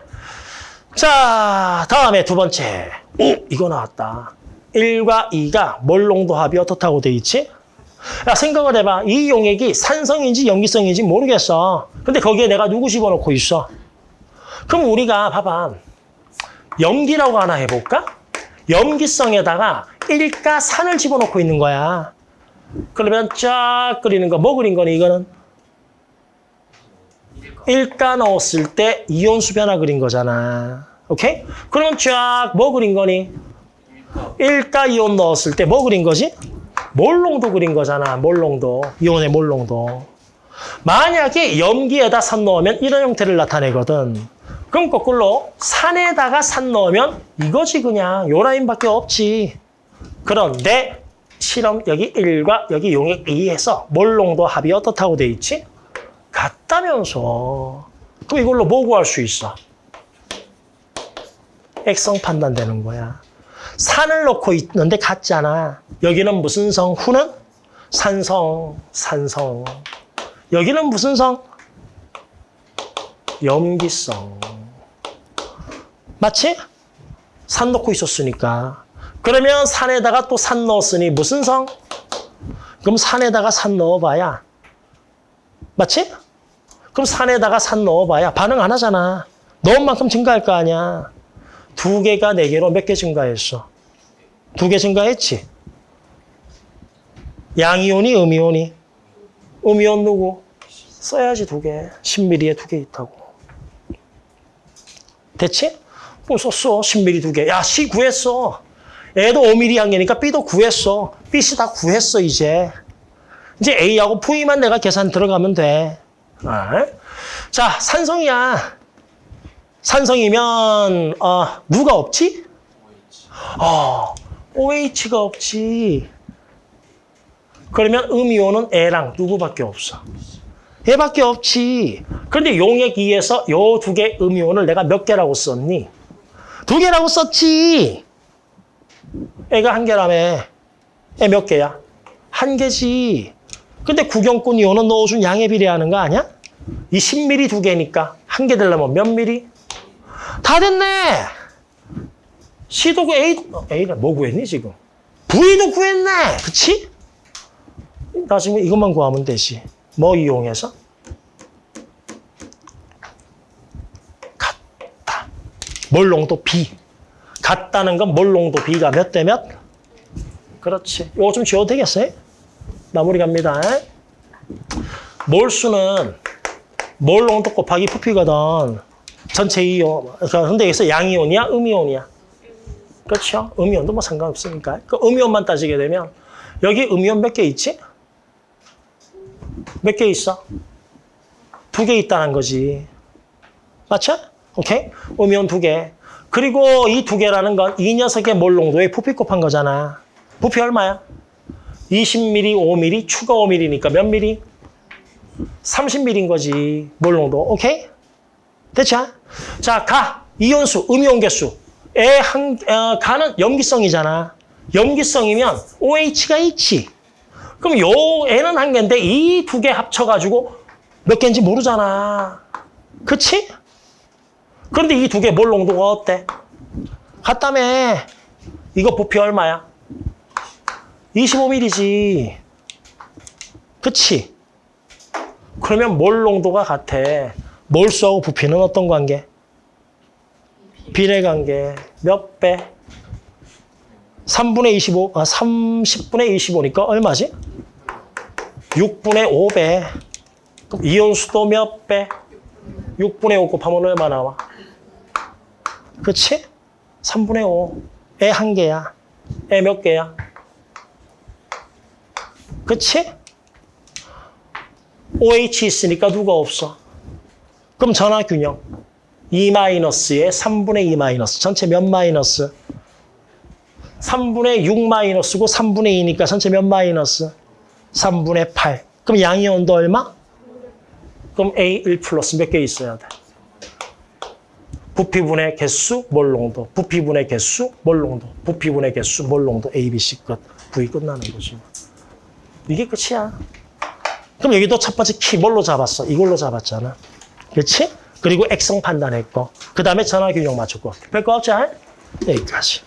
자, 다음에 두 번째. 오, 이거 나왔다. 1과 2가 몰농도 합이 어떻다고 돼 있지? 야, 생각을 해봐. 이 용액이 산성인지 염기성인지 모르겠어. 근데 거기에 내가 누구 집어넣고 있어? 그럼 우리가 봐봐. 염기라고 하나 해볼까? 염기성에다가 1가 산을 집어넣고 있는 거야. 그러면 쫙 그리는 거, 뭐 그린 거니, 이거는? 일일까? 일가 넣었을 때 이온수 변화 그린 거잖아. 오케이? 그러면 쫙뭐 그린 거니? 일일까? 일가 이온 넣었을 때 뭐 그린 거지? 몰롱도 그린 거잖아. 몰롱도. 이온의 몰롱도. 만약에 염기에다 산 넣으면 이런 형태를 나타내거든. 그럼 거꾸로 산에다가 산 넣으면 이거지 그냥. 요 라인밖에 없지. 그런데 실험 여기 1과 여기 용액 2에서 몰롱도 합이 어떻다고 돼 있지? 같다면서. 그럼 이걸로 뭐 구할 수 있어? 액성 판단되는 거야. 산을 넣고 있는데 같잖아. 여기는 무슨 성? 후는? 산성, 산성. 여기는 무슨 성? 염기성. 맞지? 산 넣고 있었으니까. 그러면 산에다가 또 산 넣었으니 무슨 성? 그럼 산에다가 산 넣어봐야. 맞지? 그럼 산에다가 산 넣어봐야 반응 안 하잖아. 넣은 만큼 증가할 거 아니야. 두 개가 네 개로 몇 개 증가했어? 두 개 증가했지? 양이온이 음이온이? 음이온 누구? 써야지 두 개. 10mm에 두 개 있다고. 됐지? 그럼 썼어. 10mm 두 개. 야, C 구했어. A도 5mm 한 개니까 B도 구했어. B, C 다 구했어, 이제. 이제 A하고 V만 내가 계산 들어가면 돼. 아. 자, 산성이야. 산성이면 어, 누가 없지? 어, OH가 없지. 그러면 음이온은 A랑 누구밖에 없어? 얘밖에 없지. 그런데 용액 2에서 요 두 개 음이온을 내가 몇 개라고 썼니? 두 개라고 썼지. 애가 한 개라며. 애 몇 개야? 한 개지. 근데 구경꾼 이온은 넣어준 양에 비례하는 거 아니야? 이 10ml 두 개니까 한 개 되려면 몇 ml? 다 됐네. C도 구 A, 어, A는 뭐 구했니 지금? V도 구했네. 그치? 나중에 이것만 구하면 되지. 뭐 이용해서? 같다. 몰롱도 B. 같다는 건 몰롱도 B가 몇 대 몇? 그렇지. 이거 좀 지워도 되겠어요? 마무리 갑니다. 몰수는 몰롱도 곱하기 부피거든. 전체 이온. 그러니까 근데 여기서 양이온이야? 음이온이야? 그렇죠. 음이온도 뭐 상관없으니까. 그 음이온만 따지게 되면 여기 음이온 몇 개 있지? 몇 개 있어? 두 개 있다는 거지. 맞죠? 오케이? 음이온 두 개. 그리고 이 두 개라는 건 이 녀석의 몰롱도에 부피 곱한 거잖아. 부피 얼마야? 20ml, 5ml, 추가 5ml니까 몇 ml? 30ml인 거지. 몰롱도. 오케이? 됐죠? 자, 가. 이온수, 음이온 개수. 에 한, 어, 가는 염기성이잖아. 염기성이면 OH가 있지. 그럼 요 N은 한 개인데 이 두 개 합쳐가지고 몇 개인지 모르잖아. 그치? 그런데 이 두 개 몰 농도가 어때? 같다며. 이거 부피 얼마야? 25ml지. 그치? 그러면 몰 농도가 같아. 몰수하고 부피는 어떤 관계? 비례 관계. 몇 배? 3분의 25, 아, 30분의 25니까 얼마지? 6분의 5배. 그럼 이온수도 몇 배? 6분의 5 곱하면 얼마 나와? 그치? 3분의 5. 애 한 개야. 애 몇 개야? 그치? OH 있으니까 누가 없어? 그럼 전화균형. 2 마이너스에 3분의 2 마이너스. 전체 몇 마이너스? 3분의 6 마이너스고 3분의 2니까 전체 몇 마이너스? 3분의 8. 그럼 양의 온도 얼마? 그럼 A1 플러스 몇 개 있어야 돼? 부피분의 개수, 몰 농도. 부피분의 개수, 몰 농도. 부피분의 개수, 몰 농도. A, B, C 끝. V 끝나는 거지. 이게 끝이야. 그럼 여기도 첫 번째 키 뭘로 잡았어? 이걸로 잡았잖아. 그렇지? 그리고 액성 판단했고 그 다음에 전화균형 맞췄고 별거 없지? 여기까지.